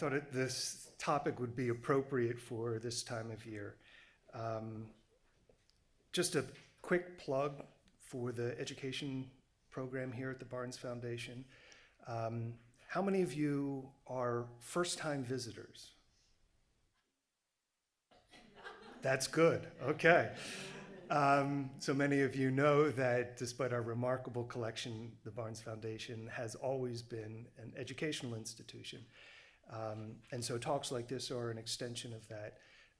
thought it, this topic would be appropriate for this time of year. Um, just a quick plug for the education program here at the Barnes Foundation. Um, how many of you are first-time visitors? That's good. Okay. Um, so many of you know that despite our remarkable collection, the Barnes Foundation has always been an educational institution. Um, and so talks like this are an extension of that.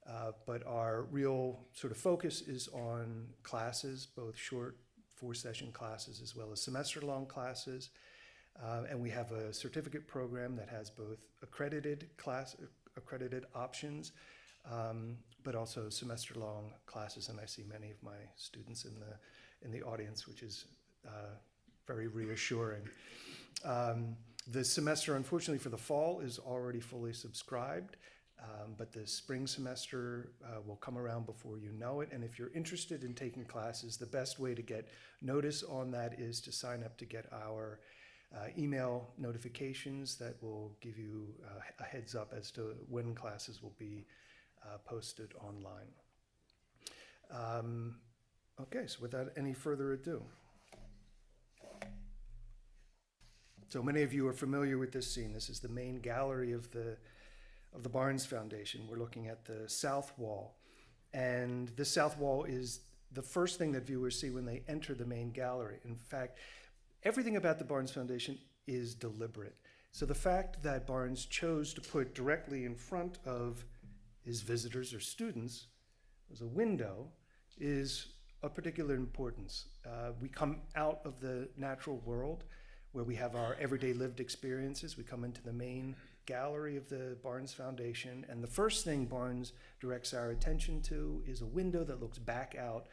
Uh, but our real sort of focus is on classes, both short four session classes as well as semester long classes. Uh, and we have a certificate program that has both accredited class, accredited options, um, but also semester long classes. And I see many of my students in the, in the audience, which is uh, very reassuring. Um, the semester, unfortunately, for the fall is already fully subscribed. Um, but the spring semester uh, will come around before you know it. And if you're interested in taking classes, the best way to get notice on that is to sign up to get our uh, email notifications that will give you uh, a heads up as to when classes will be uh, posted online. Um, okay, so without any further ado. So many of you are familiar with this scene. This is the main gallery of the of the Barnes Foundation. We're looking at the south wall. And the south wall is the first thing that viewers see when they enter the main gallery. In fact, everything about the Barnes Foundation is deliberate. So the fact that Barnes chose to put directly in front of his visitors or students as a window is of particular importance. Uh, we come out of the natural world where we have our everyday lived experiences. We come into the main gallery of the Barnes Foundation, and the first thing Barnes directs our attention to is a window that looks back out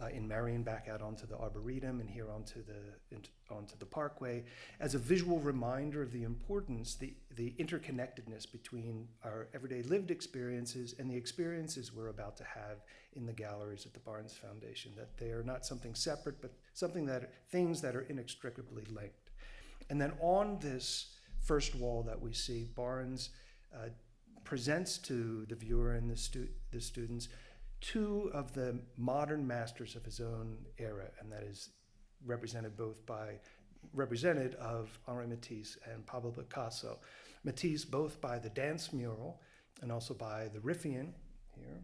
uh, in Merion, back out onto the Arboretum and here onto the, into, onto the Parkway, as a visual reminder of the importance, the, the interconnectedness between our everyday lived experiences and the experiences we're about to have in the galleries at the Barnes Foundation, that they are not something separate, but something that, things that are inextricably linked. And then on this first wall that we see, Barnes uh, presents to the viewer and the, stu the students two of the modern masters of his own era, and that is represented both by represented of Henri Matisse and Pablo Picasso. Matisse both by the dance mural and also by the Riffian here,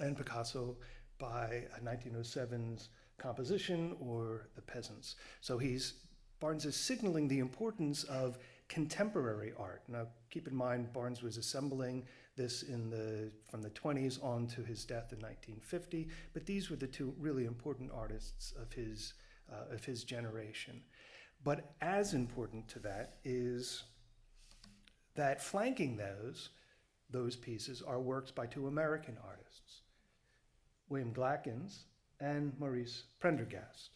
and Picasso by 1907's composition or the peasants. So he's Barnes is signaling the importance of contemporary art. Now, keep in mind, Barnes was assembling this in the, from the 20s on to his death in 1950, but these were the two really important artists of his, uh, of his generation. But as important to that is that flanking those, those pieces are works by two American artists, William Glackens and Maurice Prendergast.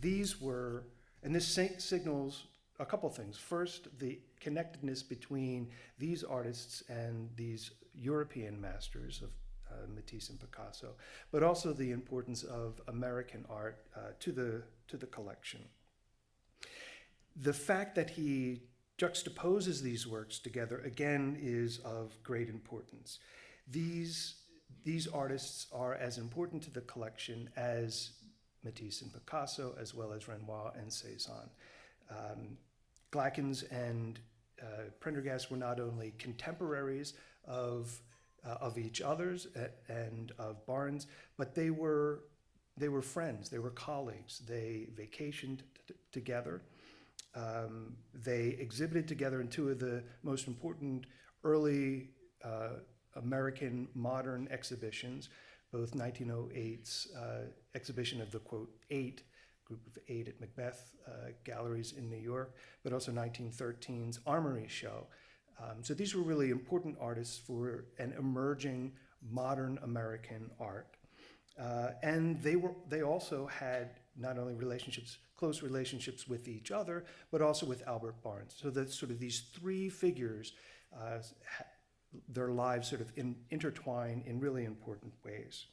These were and this signals a couple things. First, the connectedness between these artists and these European masters of uh, Matisse and Picasso, but also the importance of American art uh, to, the, to the collection. The fact that he juxtaposes these works together, again, is of great importance. These, these artists are as important to the collection as Matisse and Picasso, as well as Renoir and Cezanne. Um, Glackens and uh, Prendergast were not only contemporaries of, uh, of each other's and of Barnes, but they were, they were friends, they were colleagues. They vacationed together. Um, they exhibited together in two of the most important early uh, American modern exhibitions, both 1908's uh, exhibition of the quote eight, group of eight at Macbeth uh, galleries in New York, but also 1913's Armory Show. Um, so these were really important artists for an emerging modern American art. Uh, and they were they also had not only relationships, close relationships with each other, but also with Albert Barnes. So that sort of these three figures uh, their lives sort of in, intertwine in really important ways.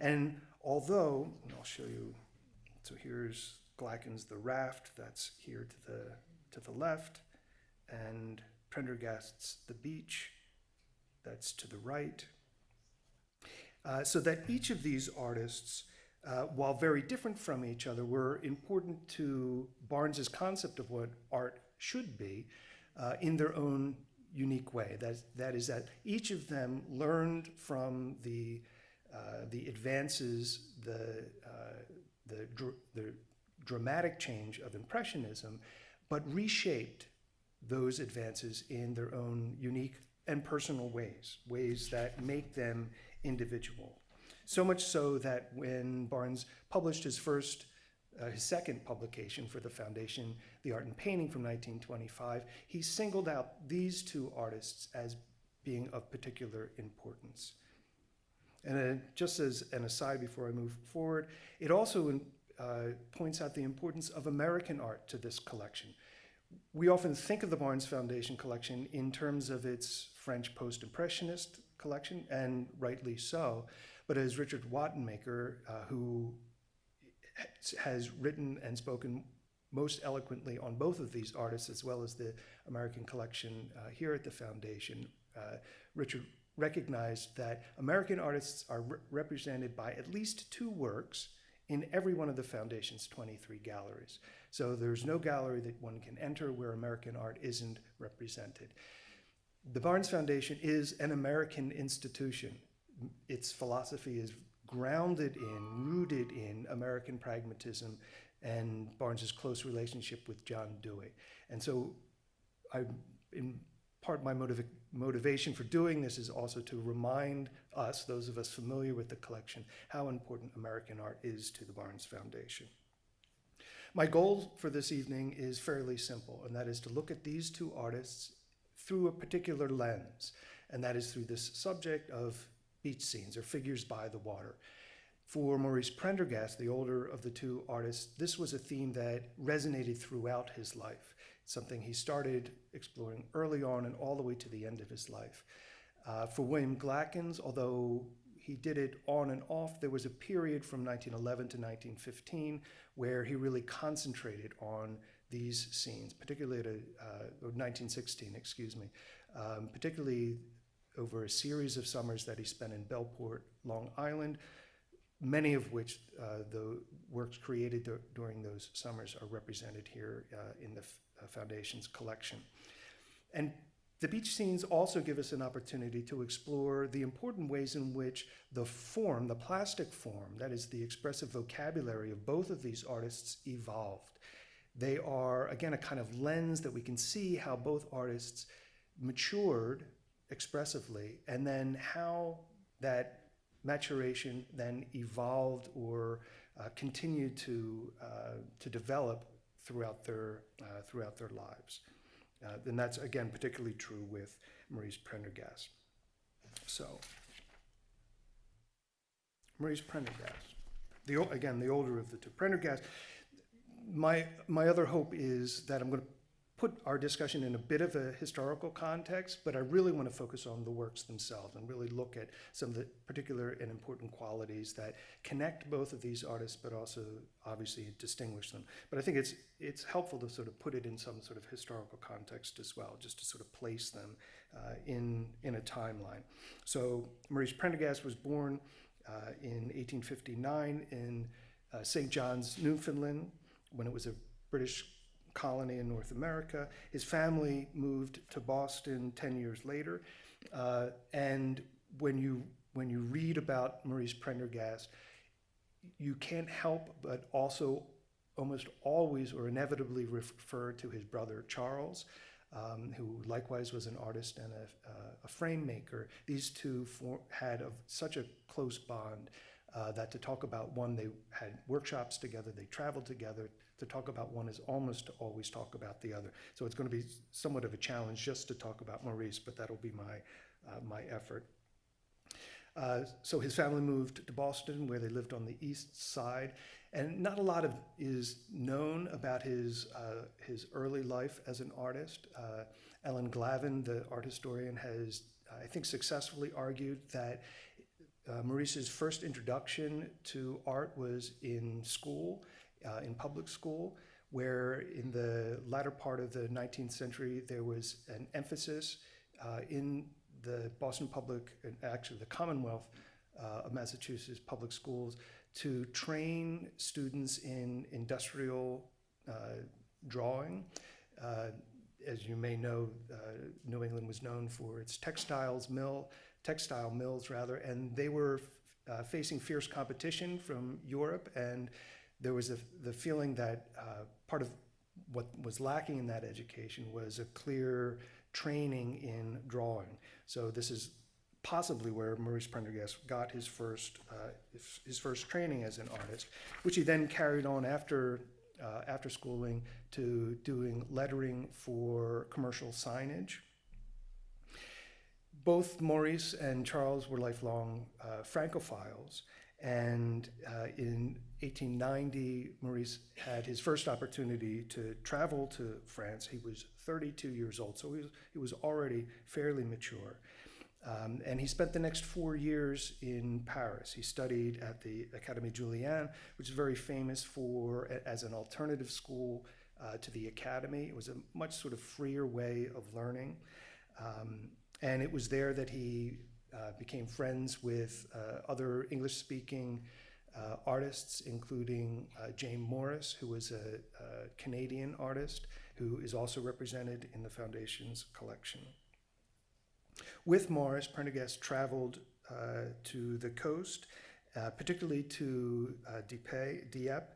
And although, and I'll show you, so here's Glackens' The Raft, that's here to the, to the left, and Prendergast's The Beach, that's to the right. Uh, so that each of these artists, uh, while very different from each other, were important to Barnes's concept of what art should be uh, in their own unique way. That, that is that each of them learned from the, uh, the advances, the, uh, the, dr- the dramatic change of Impressionism, but reshaped those advances in their own unique and personal ways, ways that make them individual. So much so that when Barnes published his first, uh, his second publication for the foundation, The Art and Painting from 1925, he singled out these two artists as being of particular importance. And just as an aside before I move forward, it also uh, points out the importance of American art to this collection. We often think of the Barnes Foundation collection in terms of its French post-impressionist collection, and rightly so. But as Richard Wattenmaker, uh, who has written and spoken most eloquently on both of these artists, as well as the American collection uh, here at the foundation, uh, Richard recognized that American artists are re- represented by at least two works in every one of the foundation's 23 galleries. So there's no gallery that one can enter where American art isn't represented. The Barnes Foundation is an American institution. Its philosophy is grounded in, rooted in American pragmatism and Barnes's close relationship with John Dewey. And so I, in part my motiva- motivation for doing this is also to remind us, those of us familiar with the collection, how important American art is to the Barnes Foundation. My goal for this evening is fairly simple, and that is to look at these two artists through a particular lens, and that is through this subject of beach scenes or figures by the water. For Maurice Prendergast, the older of the two artists, this was a theme that resonated throughout his life. Something he started exploring early on and all the way to the end of his life. Uh, for William Glackens, although he did it on and off, there was a period from 1911 to 1915 where he really concentrated on these scenes, particularly at a, uh, 1916, excuse me, um, particularly over a series of summers that he spent in Bellport, Long Island, many of which uh, the works created dur- during those summers are represented here uh, in the uh, Foundation's collection. And the beach scenes also give us an opportunity to explore the important ways in which the form, the plastic form, that is the expressive vocabulary of both of these artists evolved. They are, again, a kind of lens that we can see how both artists matured expressively and then how that maturation then evolved or uh, continued to, uh, to develop throughout their, uh, throughout their lives. Uh, and that's, again, particularly true with Maurice Prendergast. So, Maurice Prendergast, the, again, the older of the two. Prendergast, my, my other hope is that I'm going to put our discussion in a bit of a historical context, but I really want to focus on the works themselves and really look at some of the particular and important qualities that connect both of these artists, but also obviously distinguish them. But I think it's it's helpful to sort of put it in some sort of historical context as well, just to sort of place them uh, in in a timeline. So Maurice Prendergast was born uh, in 1859 in uh, St. John's, Newfoundland, when it was a British colony in North America. His family moved to Boston 10 years later. Uh, and when you, when you read about Maurice Prendergast, you can't help but also almost always or inevitably refer to his brother Charles, um, who likewise was an artist and a, uh, a frame maker. These two had a, such a close bond uh, that to talk about one, they had workshops together, they traveled together. To talk about one is almost to always talk about the other. So it's going to be somewhat of a challenge just to talk about Maurice, but that'll be my, uh, my effort. Uh, so his family moved to Boston, where they lived on the east side, and not a lot of is known about his uh, his early life as an artist. Uh, Ellen Glavin, the art historian, has I think successfully argued that uh, Maurice's first introduction to art was in school, uh, in public school, where in the latter part of the 19th century there was an emphasis uh, in the Boston Public, actually the Commonwealth uh, of Massachusetts public schools, to train students in industrial uh, drawing. Uh, as you may know, uh, New England was known for its textiles mill, textile mills rather, and they were uh, facing fierce competition from Europe, and there was a, the feeling that uh, part of what was lacking in that education was a clear training in drawing. So this is possibly where Maurice Prendergast got his first uh, his, first training as an artist, which he then carried on after uh, after schooling to doing lettering for commercial signage. Both Maurice and Charles were lifelong uh, Francophiles, and uh, in 1890, Maurice had his first opportunity to travel to France. He was 32 years old, so he was, he was already fairly mature. Um, and he spent the next four years in Paris. He studied at the Académie Julian, which is very famous for as an alternative school uh, to the academy. It was a much sort of freer way of learning. Um, and it was there that he uh, became friends with uh, other English speaking uh, artists, including uh, James Morrice, who was a, a Canadian artist who is also represented in the Foundation's collection. With Morrice, Prendergast traveled uh, to the coast, uh, particularly to uh, Dieppe, Dieppe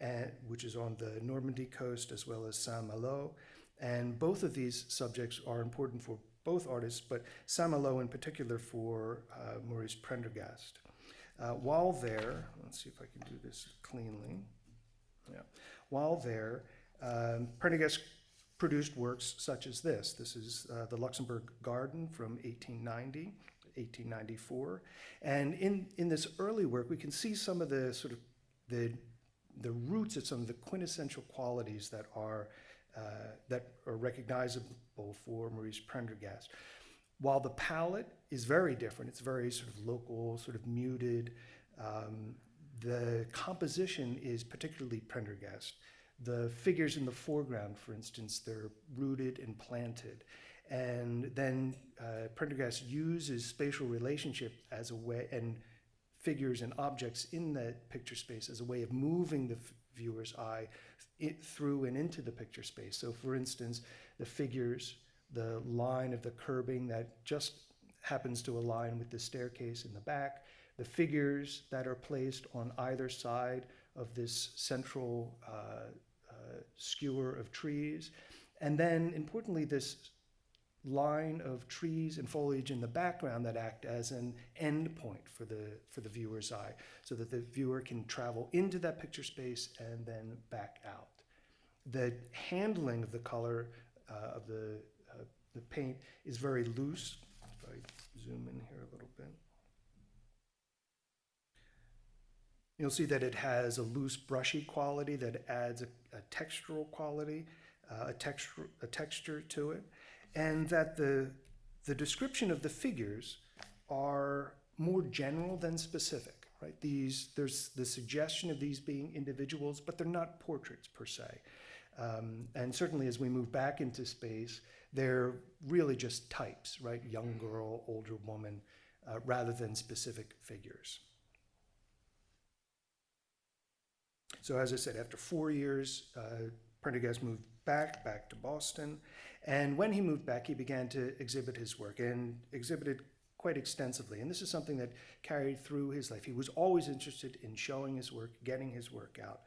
and, which is on the Normandy coast, as well as Saint-Malo. And both of these subjects are important for both artists, but Saint-Malo in particular for uh, Maurice Prendergast. Uh, while there, let's see if I can do this cleanly. Yeah. While there, um, Prendergast produced works such as this. This is uh, the Luxembourg Garden from 1890, 1894. And in, in this early work, we can see some of the sort of the, the roots of some of the quintessential qualities that are, uh, that are recognizable for Maurice Prendergast. While the palette is very different, it's very sort of local, sort of muted, um, the composition is particularly Prendergast. The figures in the foreground, for instance, they're rooted and planted. And then uh, Prendergast uses spatial relationship as a way, and figures and objects in that picture space as a way of moving the viewer's eye through and into the picture space. So for instance, the figures, the line of the curbing that just happens to align with the staircase in the back, the figures that are placed on either side of this central uh, skewer of trees. And then, importantly, this line of trees and foliage in the background that act as an end point for the, for the viewer's eye, so that the viewer can travel into that picture space and then back out. The handling of the color uh, of the, uh, the paint is very loose. Zoom in here a little bit. You'll see that it has a loose brushy quality that adds a, a textural quality, uh, a, texture, a texture to it, and that the, the description of the figures are more general than specific, right? These, there's the suggestion of these being individuals, but they're not portraits per se. Um, and certainly as we move back into space, they're really just types, right? Young girl, older woman, uh, rather than specific figures. So as I said, after four years, uh, Prendergast moved back, back to Boston. And when he moved back, he began to exhibit his work and exhibited quite extensively. And this is something that carried through his life. He was always interested in showing his work, getting his work out.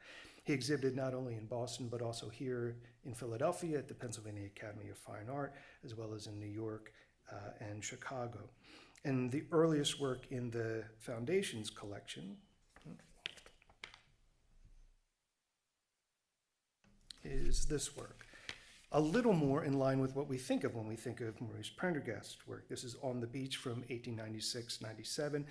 He exhibited not only in Boston, but also here in Philadelphia at the Pennsylvania Academy of Fine Art, as well as in New York uh, and Chicago. And the earliest work in the Foundation's collection is this work. A little more in line with what we think of when we think of Maurice Prendergast's work. This is On the Beach from 1896-97.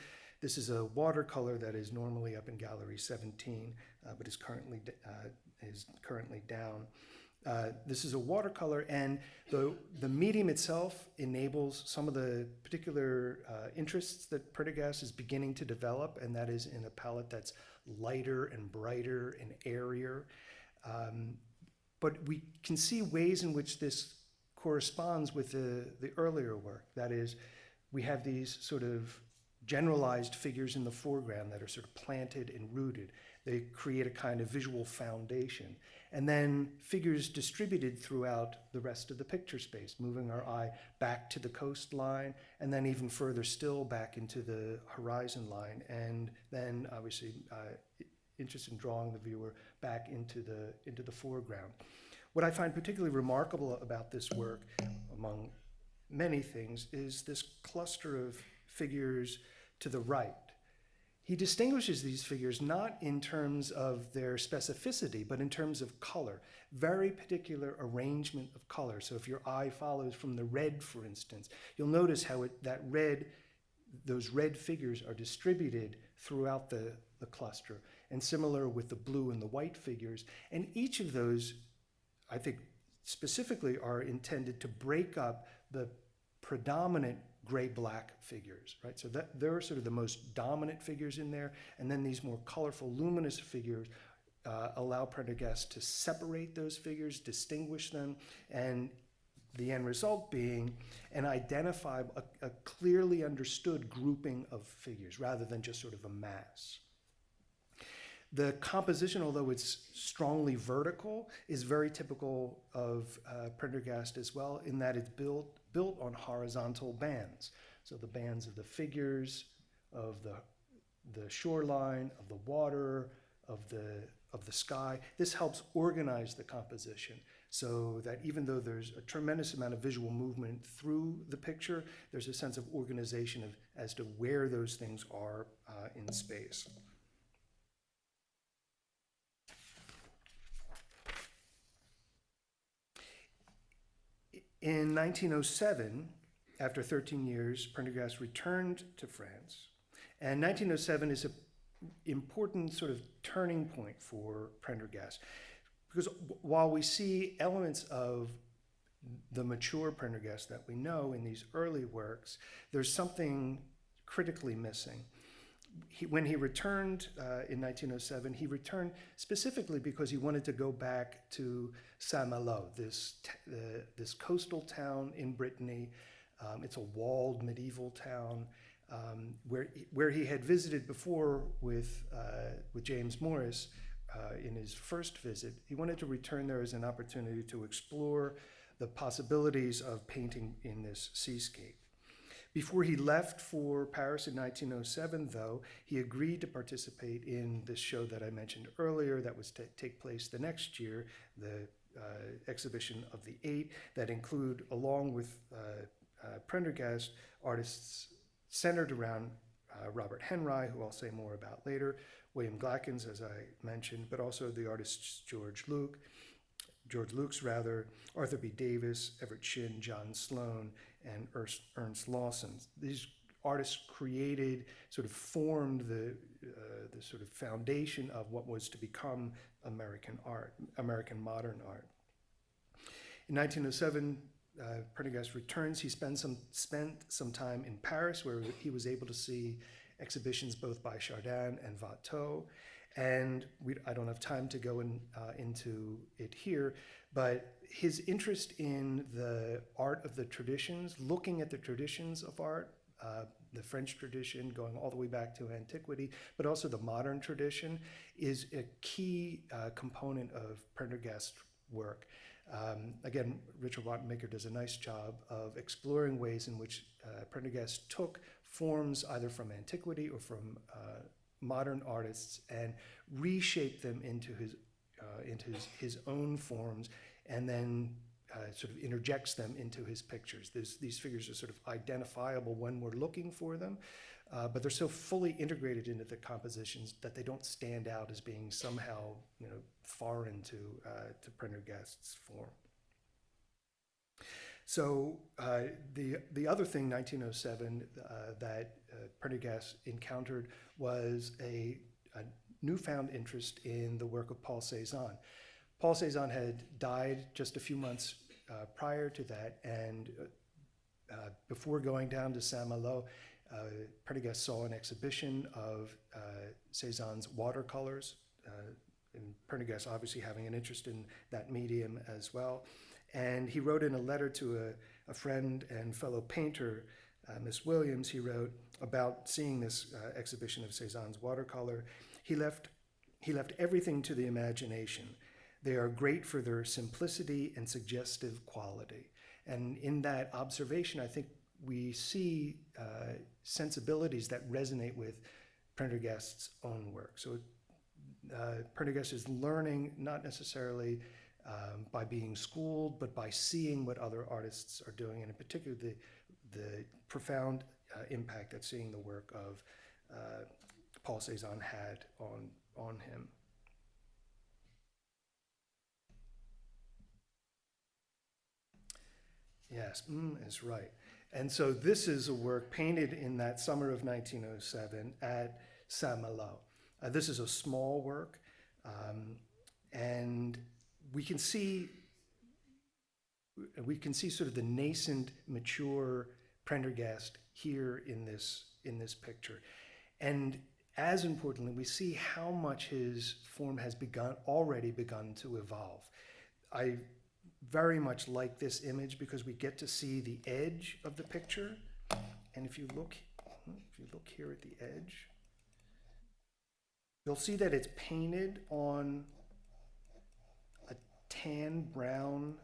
This is a watercolor that is normally up in Gallery 17, uh, but is currently, uh, is currently down. Uh, this is a watercolor, and the, the medium itself enables some of the particular uh, interests that Prendergast is beginning to develop, and that is in a palette that's lighter and brighter and airier. Um, but we can see ways in which this corresponds with the, the earlier work. That is, we have these sort of generalized figures in the foreground that are sort of planted and rooted. They create a kind of visual foundation. And then figures distributed throughout the rest of the picture space, moving our eye back to the coastline, and then even further still back into the horizon line. And then obviously uh, in drawing the viewer back into the, into the foreground. What I find particularly remarkable about this work, among many things, is this cluster of figures to the right. He distinguishes these figures not in terms of their specificity, but in terms of color, very particular arrangement of color. So if your eye follows from the red, for instance, you'll notice how it, that red, those red figures are distributed throughout the, the cluster, and similar with the blue and the white figures. And each of those, I think, specifically are intended to break up the predominant gray-black figures, right? So that they're sort of the most dominant figures in there, and then these more colorful, luminous figures uh, allow Prendergast to separate those figures, distinguish them, and the end result being an identifiable, a, a clearly understood grouping of figures rather than just sort of a mass. The composition, although it's strongly vertical, is very typical of uh, Prendergast as well, in that it's built, built on horizontal bands. So the bands of the figures, of the, the shoreline, of the water, of the, of the sky. This helps organize the composition so that even though there's a tremendous amount of visual movement through the picture, there's a sense of organization of, as to where those things are uh, in space. In 1907, after 13 years, Prendergast returned to France. And 1907 is an important sort of turning point for Prendergast. Because while we see elements of the mature Prendergast that we know in these early works, there's something critically missing he, when he returned uh, in 1907, he returned specifically because he wanted to go back to Saint-Malo, this, uh, this coastal town in Brittany. Um, it's a walled medieval town um, where, where he had visited before with, uh, with James Morrice uh, in his first visit. He wanted to return there as an opportunity to explore the possibilities of painting in this seascape. Before he left for Paris in 1907, though, he agreed to participate in this show that I mentioned earlier that was to take place the next year, the uh, exhibition of the eight, that include, along with uh, uh, Prendergast, artists centered around uh, Robert Henri, who I'll say more about later, William Glackens, as I mentioned, but also the artists George Luks, George Luks rather, Arthur B. Davies, Everett Shinn, John Sloan, and Ernest, Lawson. These artists created, sort of formed the, uh, the sort of foundation of what was to become American art, American modern art. In 1907, uh, Prendergast returns. He spent some, spent some time in Paris where he was able to see exhibitions both by Chardin and Watteau. And we, I don't have time to go in, uh, into it here, but his interest in the art of the traditions, looking at the traditions of art, uh, the French tradition going all the way back to antiquity, but also the modern tradition, is a key uh, component of Prendergast's work. Um, again, Richard Wattenmaker does a nice job of exploring ways in which uh, Prendergast took forms either from antiquity or from uh, modern artists and reshaped them into his, into his, his own forms and then uh, sort of interjects them into his pictures. These figures are sort of identifiable when we're looking for them, uh, but they're so fully integrated into the compositions that they don't stand out as being somehow you know, foreign to, uh, to Prendergast's form. So uh, the, the other thing, 1907, uh, that uh, Prendergast encountered was a, a, newfound interest in the work of Paul Cézanne. Paul Cézanne had died just a few months uh, prior to that, and uh, before going down to Saint-Malo, uh, saw an exhibition of uh, Cézanne's watercolors, and Prendergast obviously having an interest in that medium as well. And he wrote in a letter to a, a friend and fellow painter, uh, Miss Williams, he wrote about seeing this uh, exhibition of Cezanne's watercolor. He left, he left everything to the imagination. They are great for their simplicity and suggestive quality. And in that observation, I think we see uh, sensibilities that resonate with Prendergast's own work. So uh, Prendergast is learning not necessarily um, by being schooled, but by seeing what other artists are doing, and in particular the, the profound uh, impact that seeing the work of uh, Paul Cezanne had on, on him. Yes, mm is right. And so this is a work painted in that summer of 1907 at Saint-Malo. Uh, this is a small work, um, and we can see we can see sort of the nascent, mature Prendergast here in this in this picture, and as importantly, we see how much his form has begun already begun to evolve. I very much like this image because we get to see the edge of the picture, and if you look if you look here at the edge, you'll see that it's painted on a tan brown.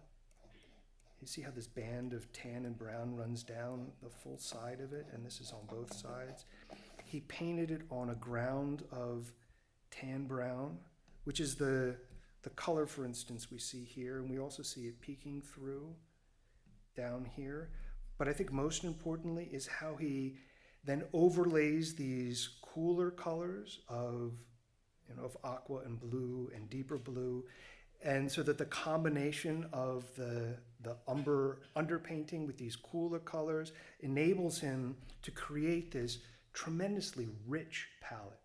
You see how this band of tan and brown runs down the full side of it, and this is on both sides. He painted it on a ground of tan brown, which is the, the color, for instance, we see here, and we also see it peeking through down here. But I think most importantly is how he then overlays these cooler colors of you know, of aqua and blue and deeper blue. And so that the combination of the, the umber underpainting with these cooler colors enables him to create this tremendously rich palette.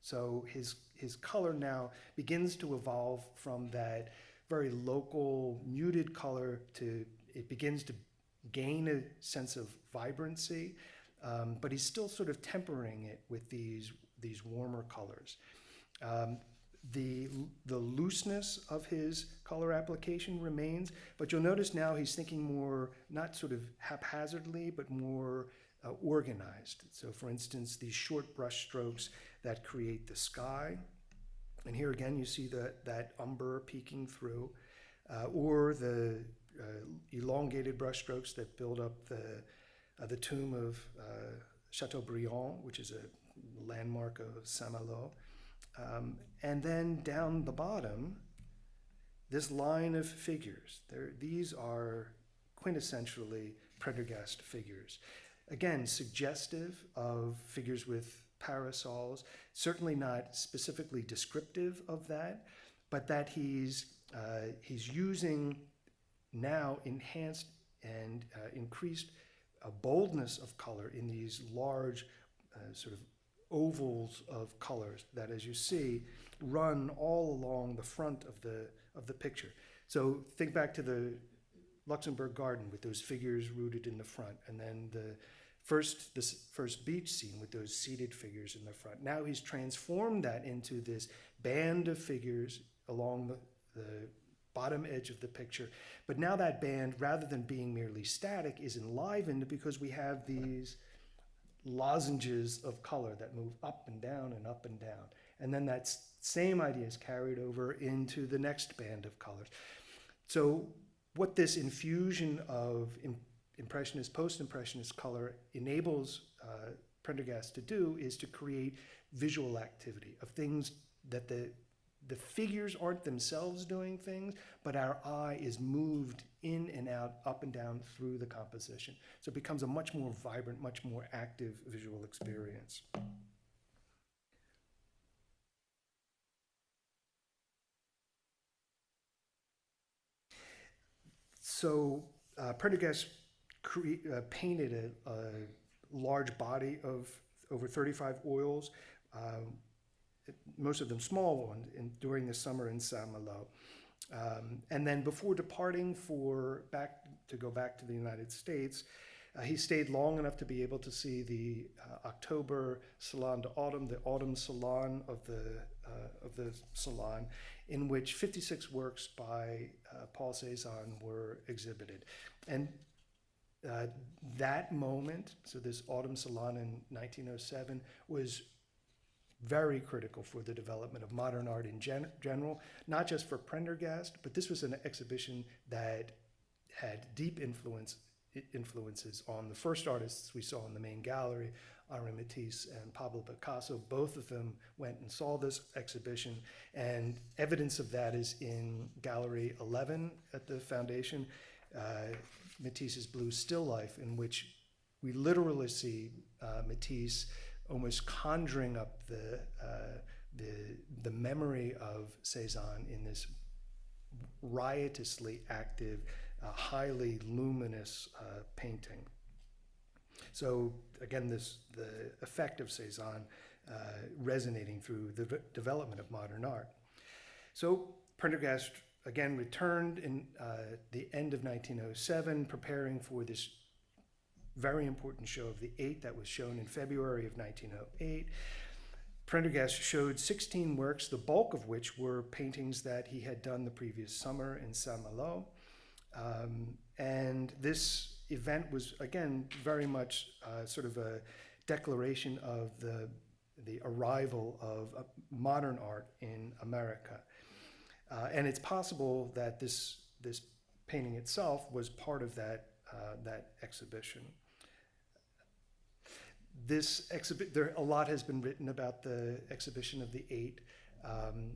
So his, his color now begins to evolve from that very local muted color to it begins to gain a sense of vibrancy, um, but he's still sort of tempering it with these, these warmer colors. Um, the, the looseness of his color application remains, but you'll notice now he's thinking more, not sort of haphazardly, but more uh, organized. So for instance, these short brush strokes that create the sky. And here again, you see that, that umber peeking through, uh, or the uh, elongated brush strokes that build up the, uh, the tomb of uh, Chateaubriand, which is a landmark of Saint-Malo. Um, and then down the bottom, this line of figures. There, these are quintessentially Prendergast figures. Again, suggestive of figures with parasols, certainly not specifically descriptive of that, but that he's, uh, he's using now enhanced and uh, increased uh, boldness of color in these large uh, sort of ovals of colors that, as you see, run all along the front of the, of the picture. So think back to the Luxembourg Garden with those figures rooted in the front, and then the first, this first beach scene with those seated figures in the front. Now he's transformed that into this band of figures along the, the bottom edge of the picture. But now that band, rather than being merely static, is enlivened because we have these lozenges of color that move up and down and up and down. And then that same idea is carried over into the next band of colors. So what this infusion of impressionist, post-impressionist color enables uh, Prendergast to do is to create visual activity of things that the the figures aren't themselves doing things, but our eye is moved in and out, up and down through the composition. So it becomes a much more vibrant, much more active visual experience. So uh, Prendergast uh, painted a, a, large body of over 35 oils. Um, most of them small ones, in, during the summer in Saint-Malo. Um, and then before departing for back to go back to the United States, uh, he stayed long enough to be able to see the uh, October Salon d'Automne, the autumn salon of the uh, of the Salon, in which 56 works by uh, Paul Cézanne were exhibited. And uh, that moment, so this Autumn Salon in 1907, was very critical for the development of modern art in gen- general, not just for Prendergast, but this was an exhibition that had deep influence influences on the first artists we saw in the main gallery, Henri Matisse and Pablo Picasso. Both of them went and saw this exhibition, and evidence of that is in Gallery 11 at the foundation, uh, Matisse's Blue Still Life, in which we literally see uh, Matisse almost conjuring up the, uh, the, the memory of Cézanne in this riotously active, uh, highly luminous uh, painting. So again, this the effect of Cézanne uh, resonating through the development of modern art. So Prendergast again returned in uh, the end of 1907, preparing for this very important show of the Eight that was shown in February of 1908. Prendergast showed 16 works, the bulk of which were paintings that he had done the previous summer in Saint-Malo. Um, and this event was, again, very much uh, sort of a declaration of the, the arrival of uh, modern art in America. Uh, and it's possible that this, this painting itself was part of that, uh, that exhibition this exhibit, there, a lot has been written about the exhibition of the eight. Um,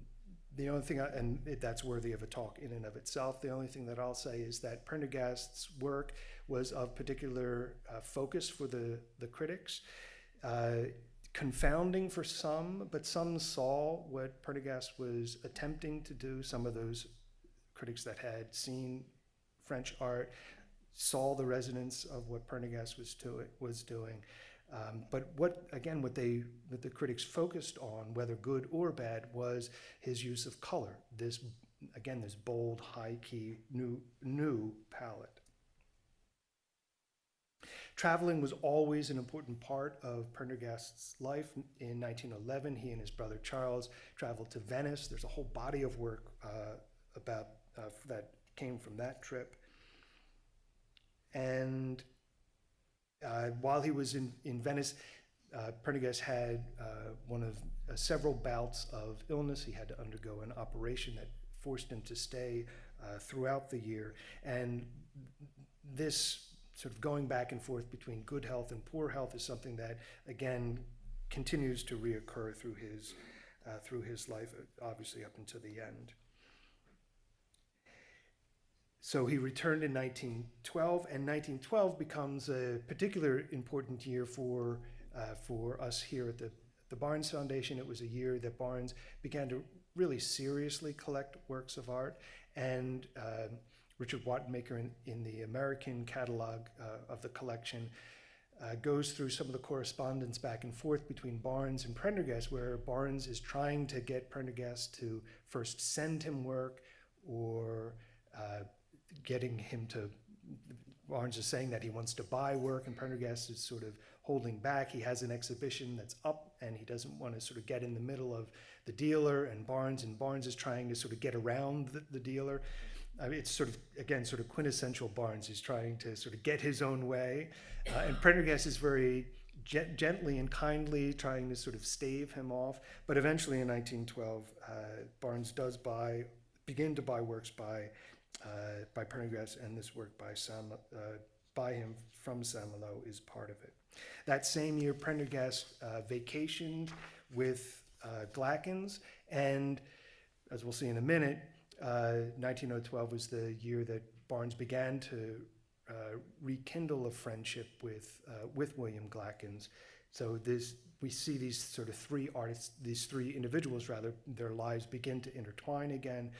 the only thing, I, and it, that's worthy of a talk in and of itself. The only thing that I'll say is that Prendergast's work was of particular uh, focus for the, the critics. Uh, confounding for some, but some saw what Prendergast was attempting to do. Some of those critics that had seen French art saw the resonance of what Prendergast was, to, was doing. Um, but what, again, what they, what the critics focused on, whether good or bad, was his use of color. This, again, this bold, high key, new, new palette. Traveling was always an important part of Prendergast's life. In 1911, he and his brother Charles traveled to Venice. There's a whole body of work uh, about uh, that came from that trip. And uh, while he was in, in Venice, uh, Prendergast had uh, one of uh, several bouts of illness. He had to undergo an operation that forced him to stay uh, throughout the year. And this sort of going back and forth between good health and poor health is something that, again, continues to reoccur through his, uh, through his life, obviously up until the end. So he returned in 1912, and 1912 becomes a particular important year for, uh, for us here at the, the Barnes Foundation. It was a year that Barnes began to really seriously collect works of art, and uh, Richard Wattenmaker in, in the American catalog uh, of the collection uh, goes through some of the correspondence back and forth between Barnes and Prendergast, where Barnes is trying to get Prendergast to first send him work or uh, getting him to. Barnes is saying that he wants to buy work, and Prendergast is sort of holding back. He has an exhibition that's up, and he doesn't want to sort of get in the middle of the dealer and Barnes, and Barnes is trying to sort of get around the, the dealer. I mean, it's sort of again sort of quintessential Barnes. He's trying to sort of get his own way, uh, and Prendergast is very gent- gently and kindly trying to sort of stave him off. But eventually, in 1912, uh, Barnes does buy begin to buy works by uh, by Prendergast, and this work by Sam uh, by him from Malo is part of it. That same year, Prendergast uh, vacationed with uh, Glackens, and as we'll see in a minute, uh, 1912 was the year that Barnes began to uh, rekindle a friendship with uh, with William Glackens. So this we see these sort of three artists, these three individuals rather, their lives begin to intertwine again.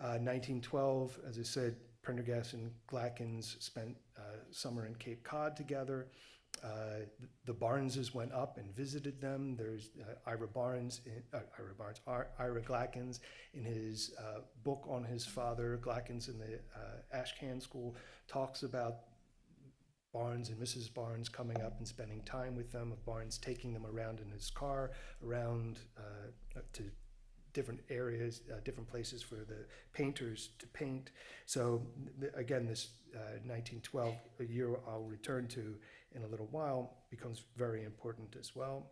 Uh, 1912, as I said, Prendergast and Glackens spent uh, summer in Cape Cod together. Uh, the Barneses went up and visited them. There's uh, Ira Barnes, in, uh, Ira Barnes, Ar- Ira Glackens, in his uh, book on his father, Glackens in the uh, Ashcan School, talks about Barnes and Mrs. Barnes coming up and spending time with them. Of Barnes taking them around in his car, around to different areas, different places for the painters to paint. So th- again, this uh, 1912, a year I'll return to in a little while, becomes very important as well.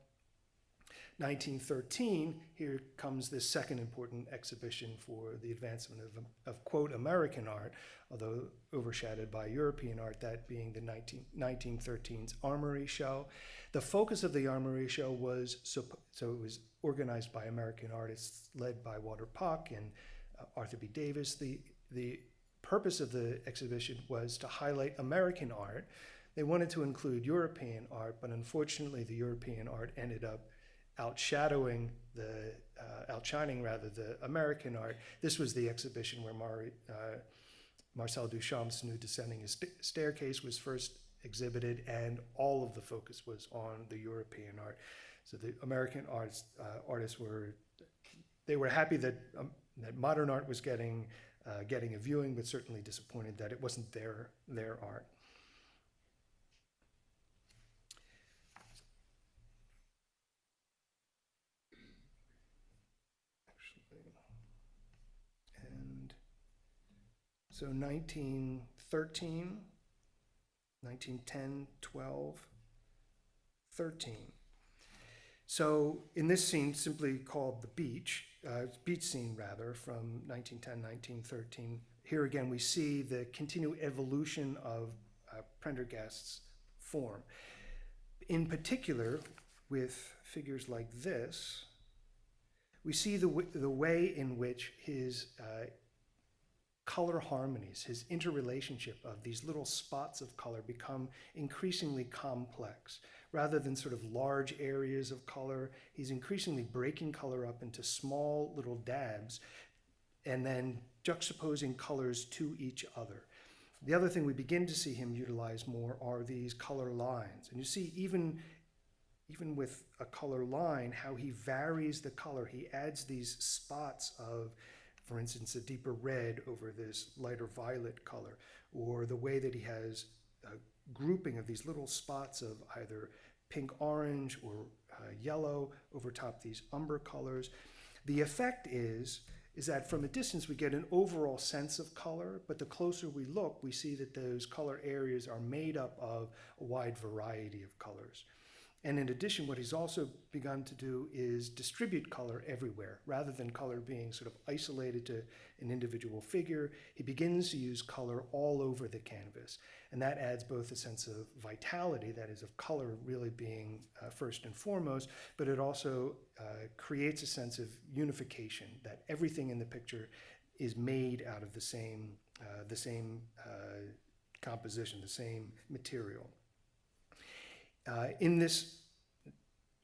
1913, here comes this second important exhibition for the advancement of, of quote, American art, although overshadowed by European art, that being the 19, 1913's Armory Show. The focus of the Armory Show was, so, so it was organized by American artists led by Walter Pach and uh, Arthur B. Davies. The, the purpose of the exhibition was to highlight American art. They wanted to include European art, but unfortunately the European art ended up outshadowing the, uh, outshining rather, the American art. This was the exhibition where Mar, uh, Marcel Duchamp's Nude Descending St- Staircase was first exhibited, and all of the focus was on the European art. So the American arts, uh, artists were, they were happy that, um, that modern art was getting, uh, getting a viewing, but certainly disappointed that it wasn't their, their art. So 1913, 1910, 12, 13. So in this scene, simply called the beach, uh, beach scene rather, from 1910, 1913, here again we see the continued evolution of uh, Prendergast's form. In particular, with figures like this, we see the, the way in which his uh, color harmonies, his interrelationship of these little spots of color become increasingly complex. Rather than sort of large areas of color, he's increasingly breaking color up into small little dabs and then juxtaposing colors to each other. The other thing we begin to see him utilize more are these color lines. And you see, even, even with a color line, how he varies the color. He adds these spots of for instance, a deeper red over this lighter violet color, or the way that he has a grouping of these little spots of either pink orange or uh, yellow over top these umber colors. The effect is is that from a distance we get an overall sense of color, but the closer we look, we see that those color areas are made up of a wide variety of colors. And in addition, what he's also begun to do is distribute color everywhere. Rather than color being sort of isolated to an individual figure, he begins to use color all over the canvas. And that adds both a sense of vitality, that is, of color really being uh, first and foremost, but it also uh, creates a sense of unification, that everything in the picture is made out of the same, uh, the same uh, composition, the same material. Uh, in this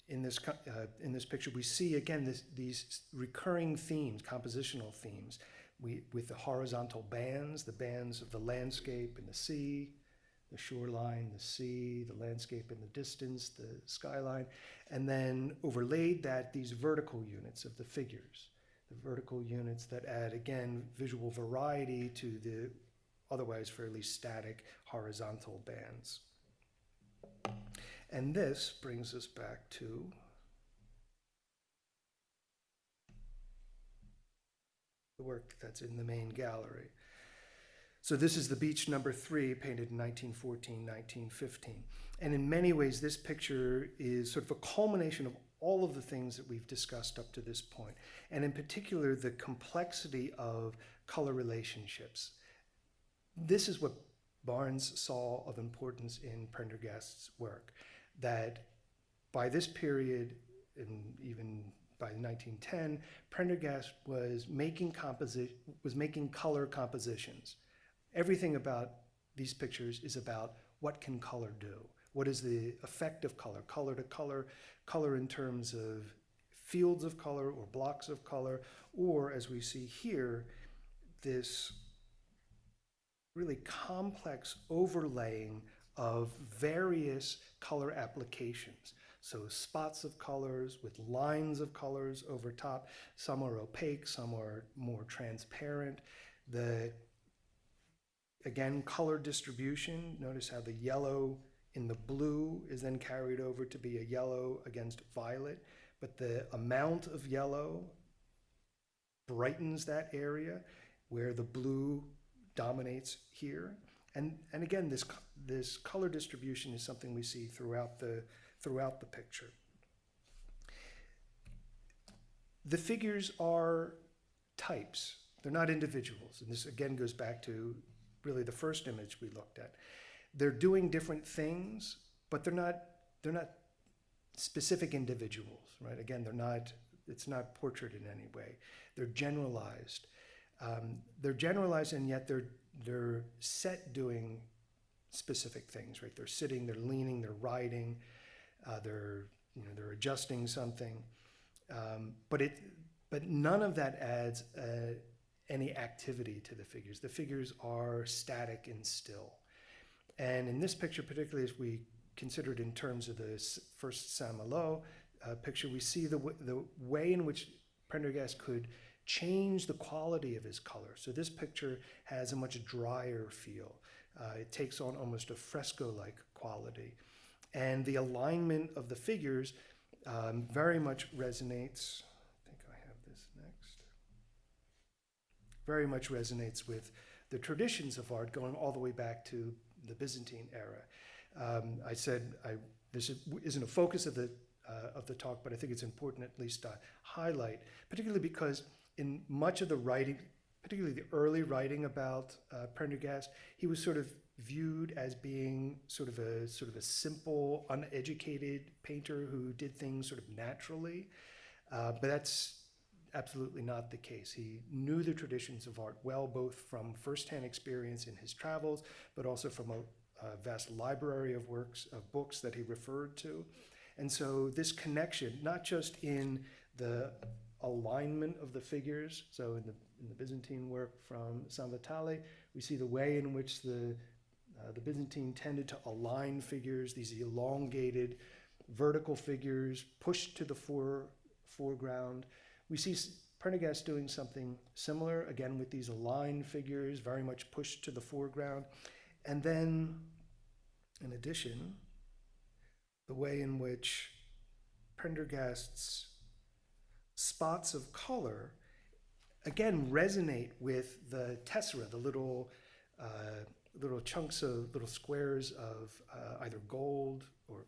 in this uh, in this picture, we see again this, these recurring themes, compositional themes, we, with the horizontal bands, the bands of the landscape and the sea, the shoreline, the sea, the landscape in the distance, the skyline, and then overlaid that these vertical units of the figures, the vertical units that add again visual variety to the otherwise fairly static horizontal bands. And this brings us back to the work that's in the main gallery. So this is the beach number three, painted in 1914, 1915. And in many ways, this picture is sort of a culmination of all of the things that we've discussed up to this point, and in particular, the complexity of color relationships. This is what Barnes saw of importance in Prendergast's work that by this period, and even by 1910, Prendergast was making composi- was making color compositions. Everything about these pictures is about what can color do. What is the effect of color? Color to color, color in terms of fields of color or blocks of color, or as we see here, this really complex overlaying of various color applications. So spots of colors with lines of colors over top. Some are opaque, some are more transparent. The, again, color distribution. Notice how the yellow in the blue is then carried over to be a yellow against violet. But the amount of yellow brightens that area where the blue dominates here. And, and again, this, this color distribution is something we see throughout the, throughout the picture. The figures are types, they're not individuals. And this again goes back to really the first image we looked at. They're doing different things, but they're not, they're not specific individuals, right? Again, they're not, it's not portrait in any way. They're generalized. Um, they're generalized and yet they're, they're set doing specific things, right? They're sitting, they're leaning, they're riding, uh, they're, you know, they're adjusting something. Um, but it, but none of that adds uh, any activity to the figures. The figures are static and still. And in this picture, particularly as we considered in terms of the first Saint-Malo uh, picture, we see the, the way in which Prendergast could change the quality of his color. So this picture has a much drier feel. Uh, it takes on almost a fresco-like quality. And the alignment of the figures um, very much resonates. I think I have this next. Very much resonates with the traditions of art going all the way back to the Byzantine era. Um, I said I, this is- isn't a focus of the uh, of the talk, but I think it's important at least to highlight, particularly because in much of the writing, particularly the early writing about uh, Prendergast, he was sort of viewed as being sort of a sort of a simple, uneducated painter who did things sort of naturally. Uh, but that's absolutely not the case. He knew the traditions of art well, both from firsthand experience in his travels, but also from a, a vast library of works, of books that he referred to. And so this connection, not just in the alignment of the figures, so in the, in the Byzantine work from San Vitale, we see the way in which the, uh, the Byzantine tended to align figures, these elongated vertical figures pushed to the fore, foreground. We see Prendergast doing something similar, again with these aligned figures, very much pushed to the foreground. And then, in addition, the way in which Prendergast's spots of color again resonate with the tessera, the little uh, little chunks of little squares of uh, either gold or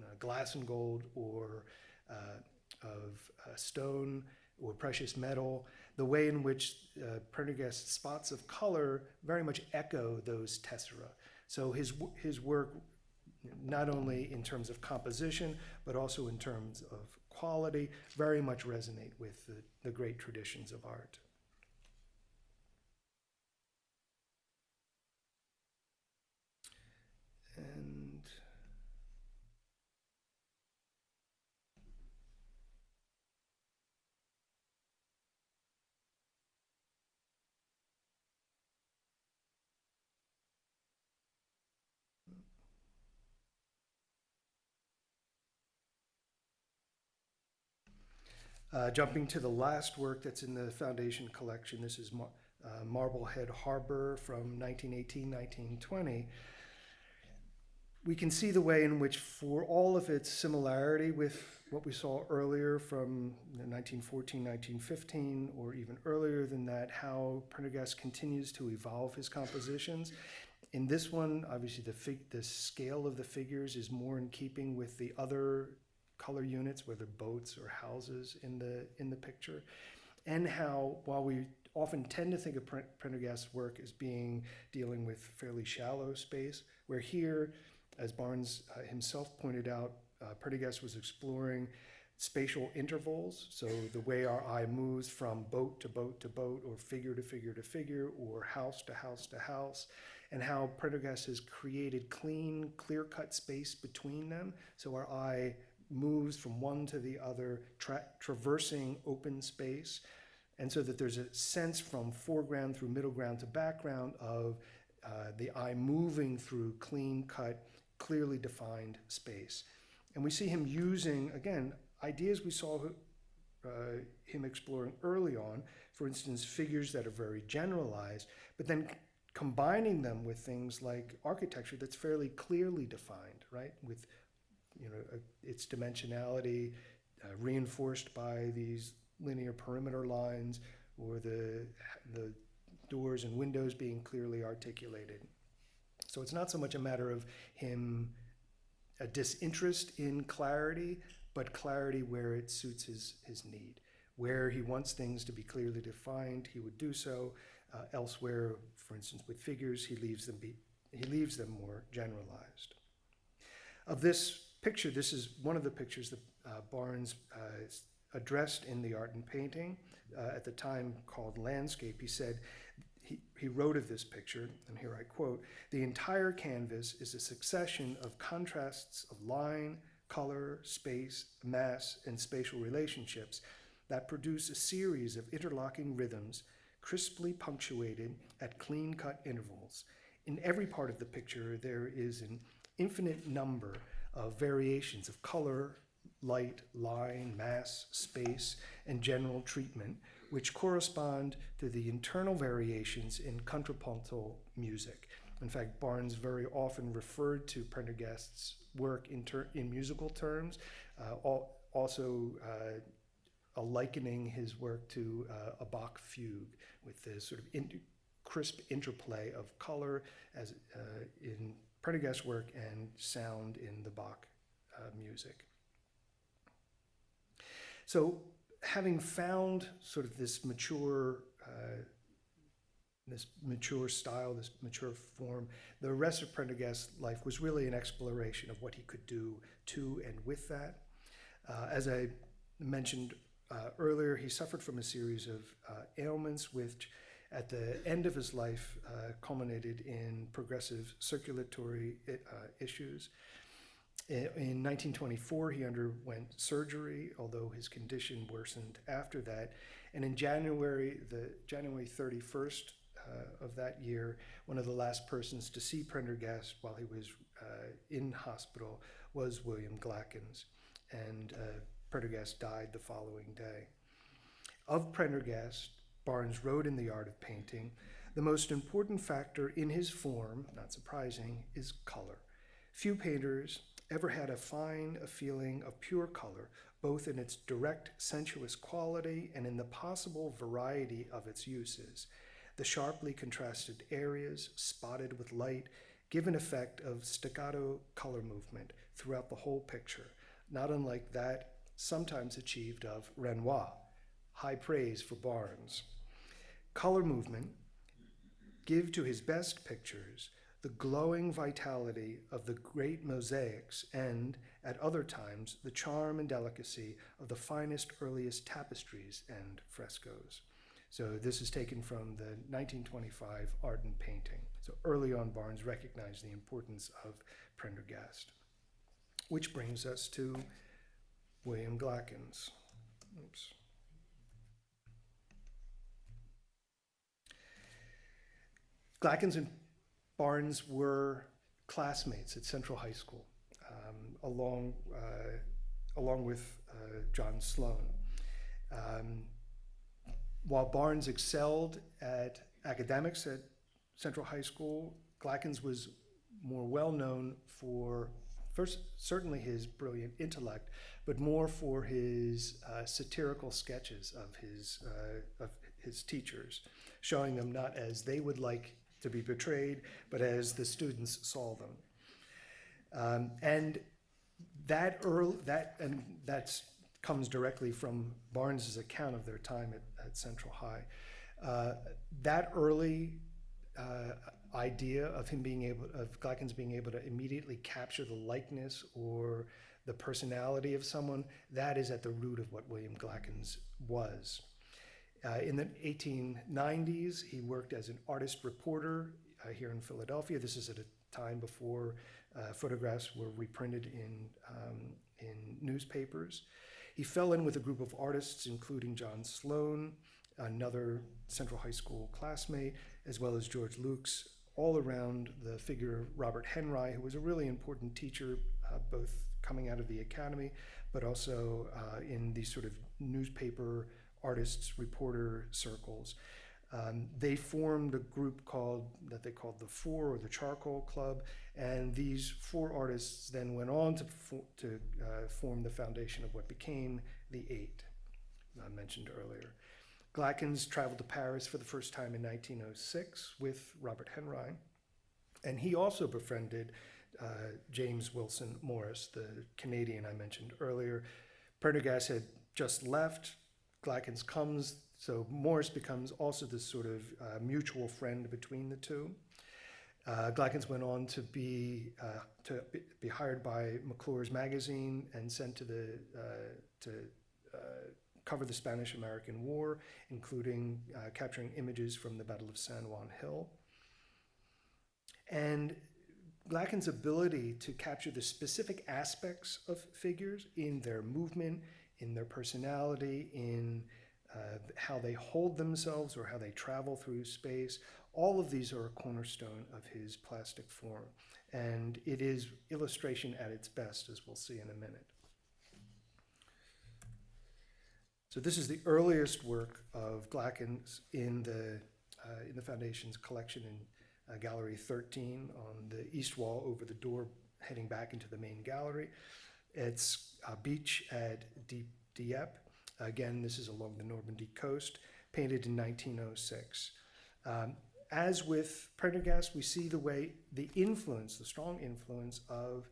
uh, glass and gold or uh, of uh, stone or precious metal. The way in which uh, Prendergast's spots of color very much echo those tessera. So his his work not only in terms of composition, but also in terms of quality, very much resonate with the, the great traditions of art. Uh, jumping to the last work that's in the foundation collection, this is Mar- uh, Marblehead Harbor from 1918 1920. We can see the way in which, for all of its similarity with what we saw earlier from 1914, 1915, or even earlier than that, how Prendergast continues to evolve his compositions. In this one, obviously, the, the scale of the figures is more in keeping with the other color units, whether boats or houses in the in the picture, and how while we often tend to think of Pre- Prendergast's work as being dealing with fairly shallow space, where here, as Barnes uh, himself pointed out, uh, Prendergast was exploring spatial intervals, so the way our eye moves from boat to boat to boat, or figure to figure to figure, or house to house to house, and how Prendergast has created clean, clear-cut space between them, so our eye moves from one to the other, tra- traversing open space, and so that there's a sense from foreground through middle ground to background of uh, the eye moving through clean cut, clearly defined space. And we see him using, again, ideas we saw uh, him exploring early on, for instance, figures that are very generalized, but then combining them with things like architecture that's fairly clearly defined, right? With you know, uh, its dimensionality uh, reinforced by these linear perimeter lines or the, the doors and windows being clearly articulated. So it's not so much a matter of him a disinterest in clarity, but clarity where it suits his, his need. Where he wants things to be clearly defined, he would do so. Uh, elsewhere, for instance, with figures, he leaves them be, he leaves them more generalized. Of this picture, this is one of the pictures that uh, Barnes uh, addressed in the Art in Painting uh, at the time called Landscape. He said, he, he wrote of this picture, and here I quote, the entire canvas is a succession of contrasts of line, color, space, mass, and spatial relationships that produce a series of interlocking rhythms crisply punctuated at clean-cut intervals. In every part of the picture, there is an infinite number of variations of color, light, line, mass, space, and general treatment, which correspond to the internal variations in contrapuntal music. In fact, Barnes very often referred to Prendergast's work in, in musical terms, uh, also uh, likening his work to uh, a Bach fugue with this sort of in crisp interplay of color as uh, in Prendergast's work and sound in the Bach uh, music. So having found sort of this mature uh, this mature style, this mature form, the rest of Prendergast's life was really an exploration of what he could do to and with that. Uh, as I mentioned uh, earlier, he suffered from a series of uh, ailments which at the end of his life uh, culminated in progressive circulatory uh, issues. In 1924, he underwent surgery, although his condition worsened after that. And in January, the January 31st uh, of that year, one of the last persons to see Prendergast while he was uh, in hospital was William Glackens. And uh, Prendergast died the following day. Of Prendergast, Barnes wrote in The Art of Painting, the most important factor in his form, not surprising, is color. Few painters ever had a fine a feeling of pure color, both in its direct sensuous quality and in the possible variety of its uses. The sharply contrasted areas, spotted with light, give an effect of staccato color movement throughout the whole picture, not unlike that sometimes achieved of Renoir. High praise for Barnes. Color movement give to his best pictures the glowing vitality of the great mosaics and, at other times, the charm and delicacy of the finest, earliest tapestries and frescoes. So this is taken from the 1925 Art in Painting. So early on, Barnes recognized the importance of Prendergast. Which brings us to William Glackens. Oops. Glackens and Barnes were classmates at Central High School, um, along, uh, along with uh, John Sloan. Um, while Barnes excelled at academics at Central High School, Glackens was more well known for first certainly his brilliant intellect, but more for his uh, satirical sketches of his uh, of his teachers, showing them not as they would like to be portrayed, but as the students saw them. Um, and that early, that and that comes directly from Barnes's account of their time at, at Central High. Uh, that early uh, idea of him being able, of Glackens being able to immediately capture the likeness or the personality of someone, that is at the root of what William Glackens was. Uh, in the 1890s, he worked as an artist reporter uh, here in Philadelphia. This is at a time before uh, photographs were reprinted in, um, in newspapers. He fell in with a group of artists, including John Sloan, another Central High School classmate, as well as George Luks, all around the figure of Robert Henri, who was a really important teacher, uh, both coming out of the academy, but also uh, in these sort of newspaper artists, reporter circles. Um, they formed a group called that they called the Four or the Charcoal Club, and these four artists then went on to to uh, form the foundation of what became the Eight. I mentioned earlier. Glackens traveled to Paris for the first time in 1906 with Robert Henri, and he also befriended uh, James Wilson Morrice, the Canadian I mentioned earlier. Prendergast had just left. Glackens comes, so Morrice becomes also this sort of uh, mutual friend between the two. Uh, Glackens went on to be uh, to be hired by McClure's magazine and sent to the uh, to uh, cover the Spanish-American War, including uh, capturing images from the Battle of San Juan Hill. And Glackens' ability to capture the specific aspects of figures in their movement, in their personality, in uh, how they hold themselves or how they travel through space, all of these are a cornerstone of his plastic form. And it is illustration at its best, as we'll see in a minute. So this is the earliest work of Glackens in the, uh, in the Foundation's collection in uh, Gallery 13 on the east wall over the door heading back into the main gallery. It's a beach at Diep. Dieppe. Again, this is along the Normandy coast, painted in 1906. Um, as with Prendergast, we see the way the influence, the strong influence of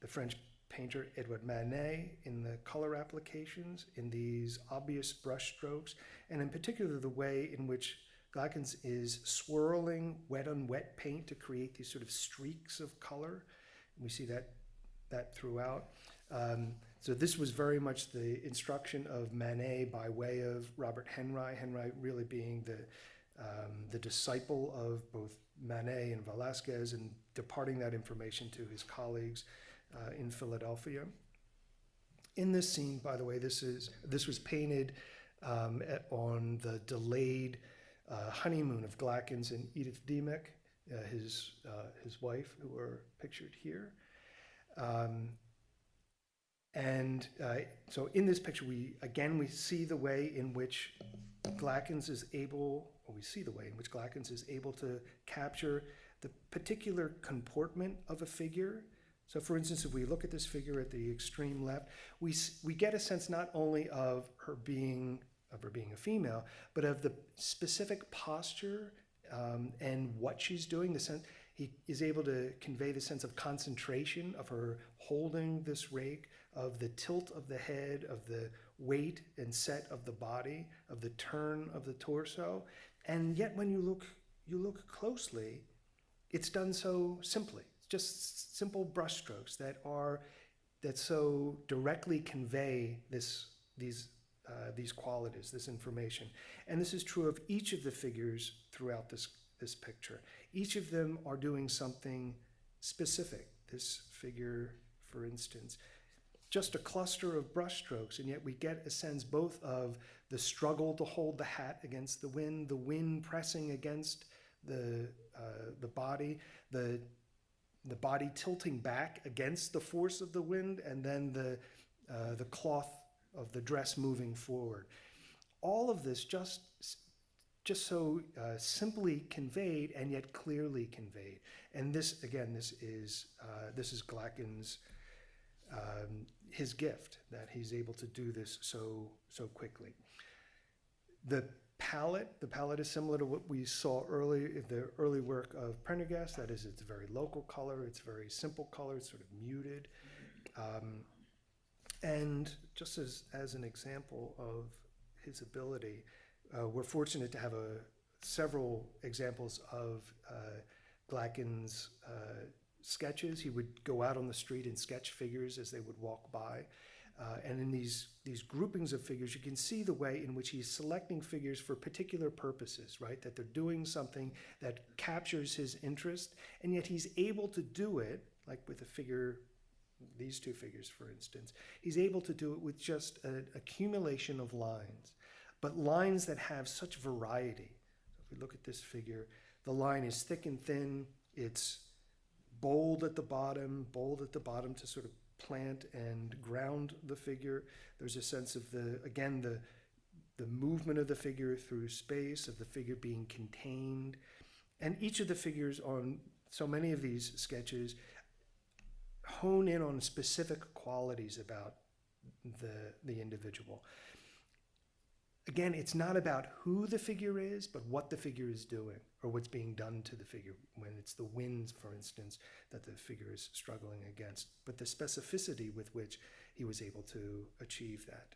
the French painter Edouard Manet in the color applications, in these obvious brush strokes, and in particular the way in which Glackens is swirling wet on wet paint to create these sort of streaks of color. And we see that, that throughout. Um, so this was very much the instruction of Manet by way of Robert Henri, Henri really being the um, the disciple of both Manet and Velasquez and departing that information to his colleagues uh, in Philadelphia. In this scene, by the way, this is this was painted um, at, on the delayed uh, honeymoon of Glackens and Edith Dimock, uh, his uh, his wife, who are pictured here. Um, and uh, so in this picture, we again we see the way in which Glackens is able or we see the way in which Glackens is able to capture the particular comportment of a figure. So for instance, if we look at this figure at the extreme left, we, we get a sense not only of her being of her being a female, but of the specific posture um, and what she's doing. The sense he is able to convey the sense of concentration of her holding this rake, of the tilt of the head, of the weight and set of the body, of the turn of the torso, and yet when you look, you look closely, it's done so simply. It's just simple brushstrokes that are, that so directly convey this, these, uh, these qualities, this information. And this is true of each of the figures throughout this, this picture. Each of them are doing something specific. This figure, for instance, just a cluster of brushstrokes, and yet we get a sense both of the struggle to hold the hat against the wind, the wind pressing against the, uh, the body, the, the body tilting back against the force of the wind, and then the, uh, the cloth of the dress moving forward. All of this just, just so uh, simply conveyed and yet clearly conveyed. And this, again, this is, uh, this is Glackens' um, his gift that he's able to do this so so quickly. The palette, the palette is similar to what we saw early in the early work of Prendergast. That is, it's very local color, it's very simple color, it's sort of muted. Um, and just as, as an example of his ability, uh, we're fortunate to have a, several examples of uh, Glackens' uh, sketches. He would go out on the street and sketch figures as they would walk by. Uh, and in these, these groupings of figures, you can see the way in which he's selecting figures for particular purposes, right? That they're doing something that captures his interest, and yet he's able to do it, like with a figure, these two figures, for instance, he's able to do it with just an accumulation of lines, but lines that have such variety. So if we look at this figure, the line is thick and thin, it's bold at the bottom, bold at the bottom to sort of plant and ground the figure. There's a sense of the, again, the, the movement of the figure through space, of the figure being contained. And each of the figures on so many of these sketches hone in on specific qualities about the, the individual. Again, it's not about who the figure is, but what the figure is doing or what's being done to the figure when it's the winds, for instance, that the figure is struggling against, but the specificity with which he was able to achieve that.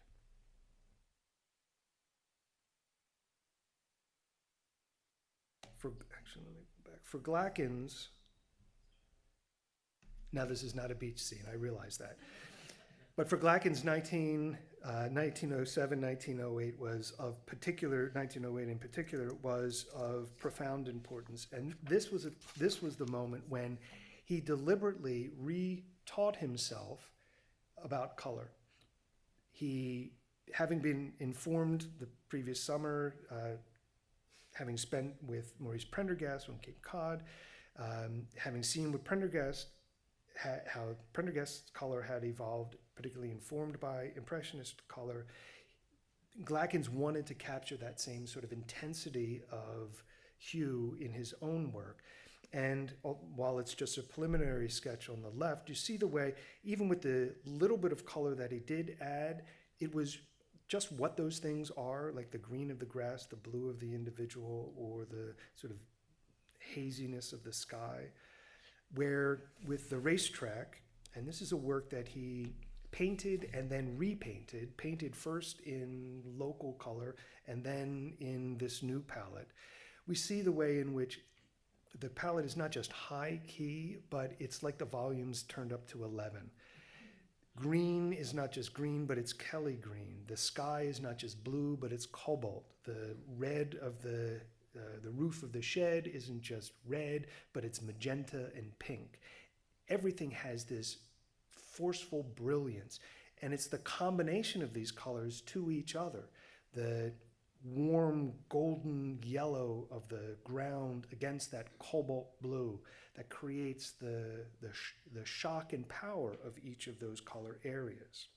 For, actually, let me go back. For Glackens, now this is not a beach scene, I realize that. But for Glackens, 19, uh, 1907, 1908 was of particular, 1908 in particular, was of profound importance. And this was, a, this was the moment when he deliberately re-taught himself about color. He, having been informed the previous summer, uh, having spent with Maurice Prendergast on Cape Cod, um, having seen with Prendergast, how Prendergast's color had evolved particularly informed by Impressionist color. Glackens wanted to capture that same sort of intensity of hue in his own work. And while it's just a preliminary sketch on the left, you see the way, even with the little bit of color that he did add, it was just what those things are, like the green of the grass, the blue of the individual, or the sort of haziness of the sky. Where with the racetrack, and this is a work that he painted and then repainted, painted first in local color and then in this new palette. We see the way in which the palette is not just high key, but it's like the volumes turned up to 11. Green is not just green, but it's Kelly green. The sky is not just blue, but it's cobalt. The red of the uh, the roof of the shed isn't just red, but it's magenta and pink. Everything has this forceful brilliance. And it's the combination of these colors to each other. The warm golden yellow of the ground against that cobalt blue that creates the, the, sh the shock and power of each of those color areas.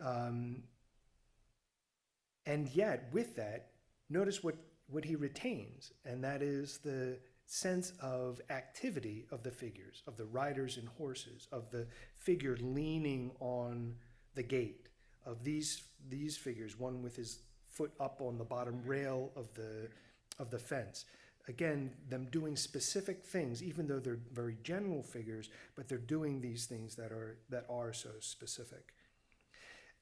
Um, and yet, with that, notice what, what he retains, and that is the sense of activity of the figures, of the riders and horses, of the figure leaning on the gate, of these, these figures, one with his foot up on the bottom rail of the, of the fence. Again, them doing specific things, even though they're very general figures, but they're doing these things that are, that are so specific.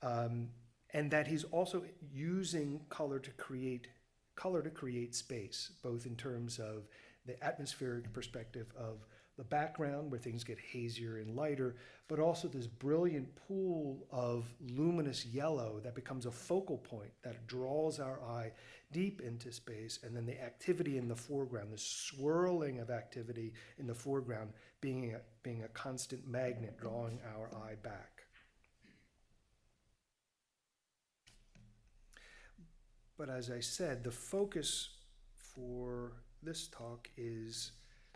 Um, and that he's also using color to create color to create space, both in terms of the atmospheric perspective of the background where things get hazier and lighter, but also this brilliant pool of luminous yellow that becomes a focal point that draws our eye deep into space, and then the activity in the foreground, the swirling of activity in the foreground being a, being a constant magnet drawing our eye back. But as I said, the focus for this talk is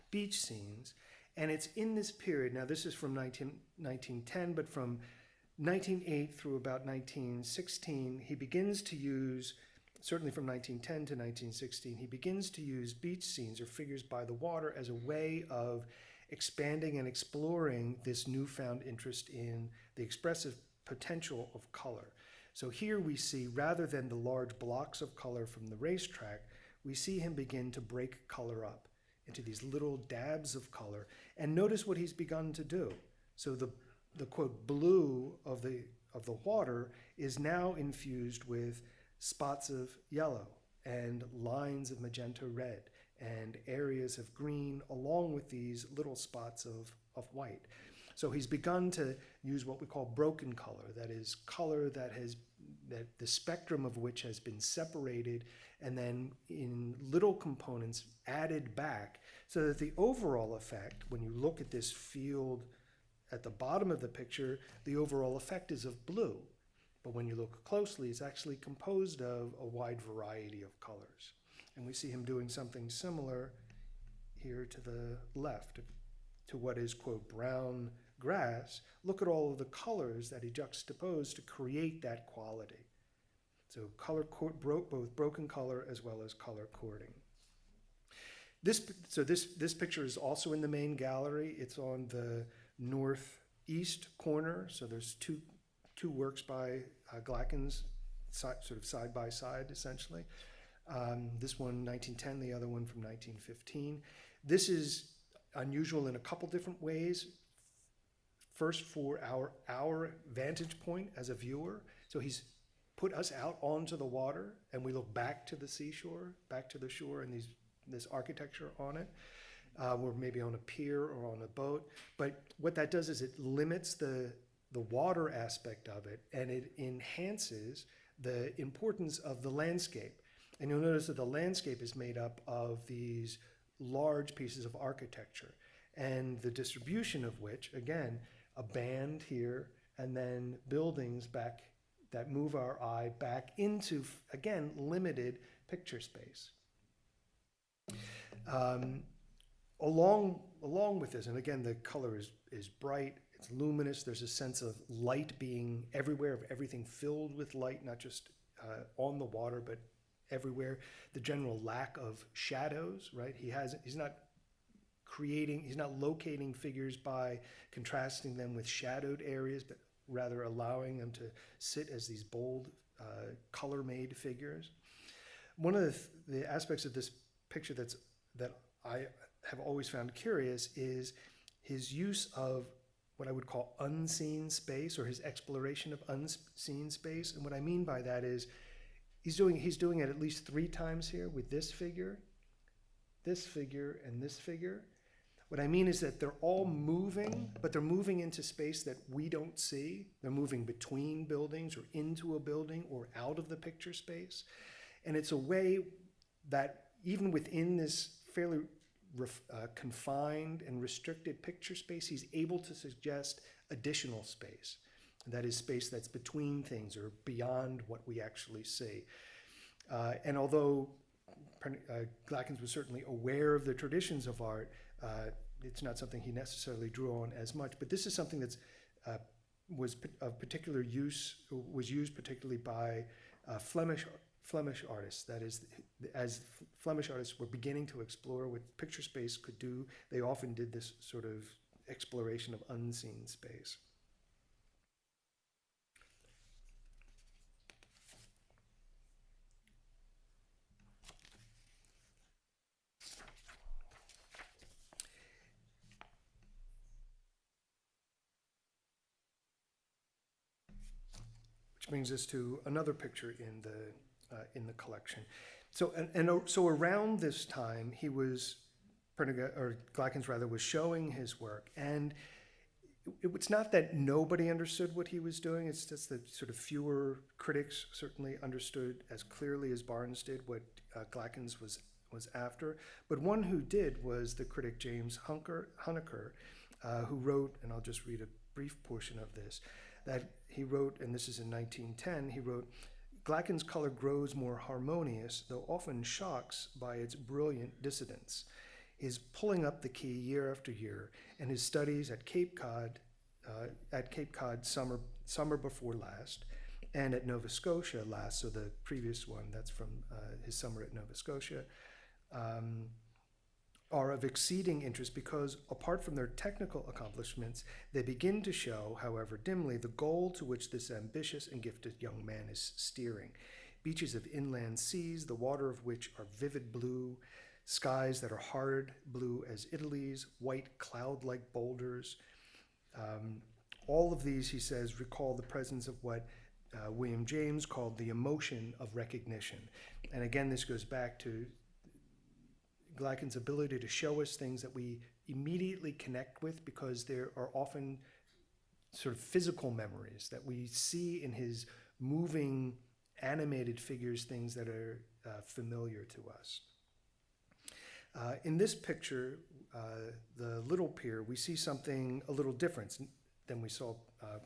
beach scenes. And it's in this period, now this is from 19, 1910, but from 1908 through about 1916, he begins to use, certainly from 1910 to 1916, he begins to use beach scenes or figures by the water as a way of expanding and exploring this newfound interest in the expressive potential of color. So here we see, rather than the large blocks of color from the racetrack, we see him begin to break color up into these little dabs of color. And notice what he's begun to do. So the, the quote, blue of the, of the water is now infused with spots of yellow and lines of magenta red and areas of green along with these little spots of, of white. So he's begun to use what we call broken color, that is color that has that the spectrum of which has been separated and then in little components added back so that the overall effect, when you look at this field at the bottom of the picture, the overall effect is of blue. But when you look closely, it's actually composed of a wide variety of colors. And we see him doing something similar here to the left to what is, quote, brown grass. Look at all of the colors that he juxtaposed to create that quality. So color broke both broken color as well as color cording. This, so this, this picture is also in the main gallery. It's on the northeast corner. So there's two, two works by uh, Glackens sort of side by side, essentially. Um, this one, 1910, the other one from 1915. This is unusual in a couple different ways. First, for our our vantage point as a viewer. So he's put us out onto the water, and we look back to the seashore, back to the shore, and these this architecture on it. Uh, we're maybe on a pier or on a boat, but what that does is it limits the the water aspect of it, and it enhances the importance of the landscape. And you'll notice that the landscape is made up of these large pieces of architecture, and the distribution of which, again, a band here, and then buildings back that move our eye back into, again, limited picture space. Um, along, along with this, and again, the color is, is bright, it's luminous, there's a sense of light being everywhere, of everything filled with light, not just uh, on the water, but everywhere. The general lack of shadows, right? He has, he's not creating, he's not locating figures by contrasting them with shadowed areas, but rather allowing them to sit as these bold, uh, color-made figures. One of the, th- the aspects of this picture that's that I have always found curious is his use of what I would call unseen space or his exploration of unseen space. And what I mean by that is he's doing he's doing it at least three times here with this figure, this figure, and this figure. What I mean is that they're all moving, but they're moving into space that we don't see. They're moving between buildings or into a building or out of the picture space. And it's a way that even within this fairly uh, confined and restricted picture space, he's able to suggest additional space. That is space that's between things or beyond what we actually see. Uh, and although uh, Glackens was certainly aware of the traditions of art, uh, it's not something he necessarily drew on as much. But this is something that's uh, was of particular use, was used particularly by uh, Flemish Flemish artists. That is, as Flemish artists were beginning to explore what picture space could do, they often did this sort of exploration of unseen space. Brings us to another picture in the uh, in the collection. So and, and uh, so around this time, he was or Glackens rather was showing his work, and it, it's not that nobody understood what he was doing. It's just that sort of fewer critics certainly understood as clearly as Barnes did what uh, Glackens was was after. But one who did was the critic James Hunker, Huneker, uh, who wrote, and I'll just read a brief portion of this, that he wrote, and this is in 1910, he wrote, Glacken's color grows more harmonious, though often shocks by its brilliant dissidence. His pulling up the key year after year, and his studies at Cape Cod, uh, at Cape Cod summer summer before last, and at Nova Scotia last. So the previous one, that's from uh, his summer at Nova Scotia, um, are of exceeding interest because, apart from their technical accomplishments, they begin to show, however dimly, the goal to which this ambitious and gifted young man is steering. Beaches of inland seas, the water of which are vivid blue, skies that are hard blue as Italy's, white cloud like boulders. Um, all of these, he says, recall the presence of what uh, William James called the emotion of recognition. And again, this goes back to Glacken's ability to show us things that we immediately connect with because there are often sort of physical memories that we see in his moving, animated figures, things that are uh, familiar to us. Uh, in this picture, uh, the little pier, we see something a little different than we saw uh,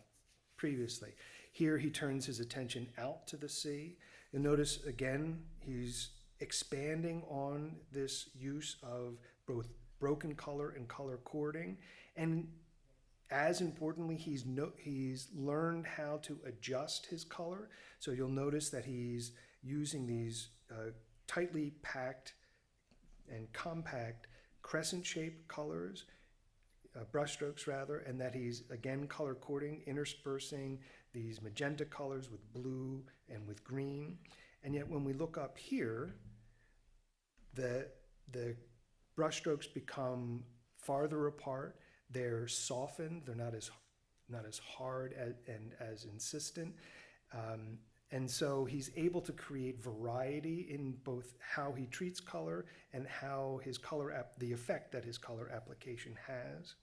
previously. Here he turns his attention out to the sea. You'll notice again, he's expanding on this use of both broken color and color cording. And as importantly, he's, no, he's learned how to adjust his color. So you'll notice that he's using these uh, tightly packed and compact crescent shaped colors uh, brushstrokes rather, and that he's again color cording, interspersing these magenta colors with blue and with green. And yet when we look up here, the, the brushstrokes become farther apart. They're softened. They're not as, not as hard as, and as insistent. Um, and so he's able to create variety in both how he treats color and how his color, the effect that his color application has.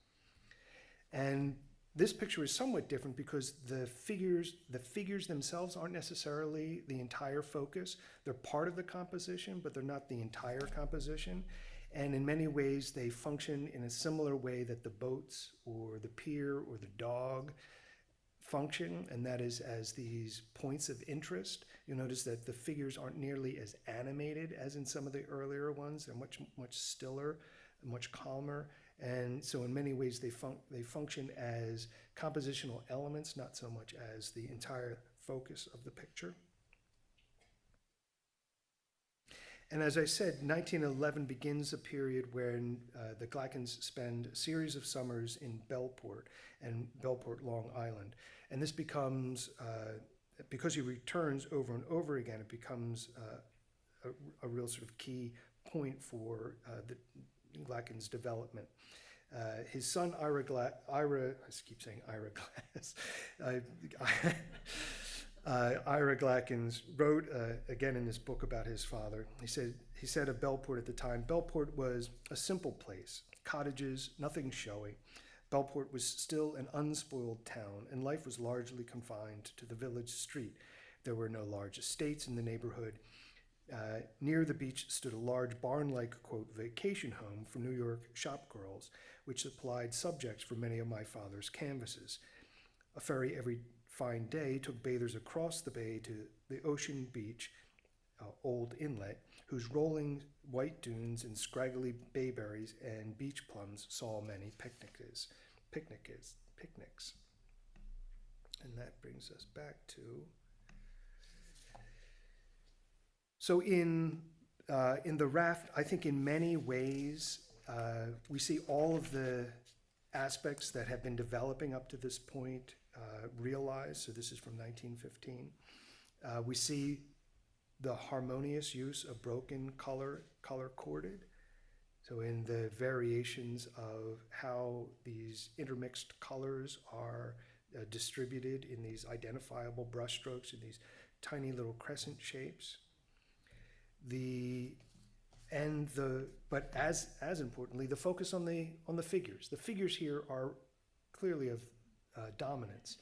And this picture is somewhat different because the figures, the figures themselves aren't necessarily the entire focus. They're part of the composition, but they're not the entire composition. And in many ways, they function in a similar way that the boats or the pier or the dog function, and that is as these points of interest. You'll notice that the figures aren't nearly as animated as in some of the earlier ones. They're much, much stiller, much calmer. And so in many ways, they, fun they function as compositional elements, not so much as the entire focus of the picture. And as I said, 1911 begins a period when uh, the Glackens spend a series of summers in Bellport and Bellport, Long Island. And this becomes, uh, because he returns over and over again, it becomes uh, a, a, real sort of key point for uh, the Glackens' development. Uh, his son Ira, Gla Ira, I keep saying Ira Glass, uh, Ira Glackens wrote uh, again in this book about his father. He said he said of Bellport at the time, Bellport was a simple place, cottages, nothing showy. Bellport was still an unspoiled town, and life was largely confined to the village street. There were no large estates in the neighborhood. Uh, near the beach stood a large barn-like, quote, vacation home for New York shop girls, which supplied subjects for many of my father's canvases. A ferry every fine day took bathers across the bay to the ocean beach, uh, Old Inlet, whose rolling white dunes and scraggly bayberries and beach plums saw many picnics. Picnics. Picnics. And that brings us back to. So in uh, in the raft, I think in many ways uh, we see all of the aspects that have been developing up to this point uh, realized. So this is from 1915. Uh, we see the harmonious use of broken color, color corded. So in the variations of how these intermixed colors are uh, distributed in these identifiable brushstrokes in these tiny little crescent shapes. The and the but as as importantly the focus on the on the figures. The figures here are clearly of uh, dominance.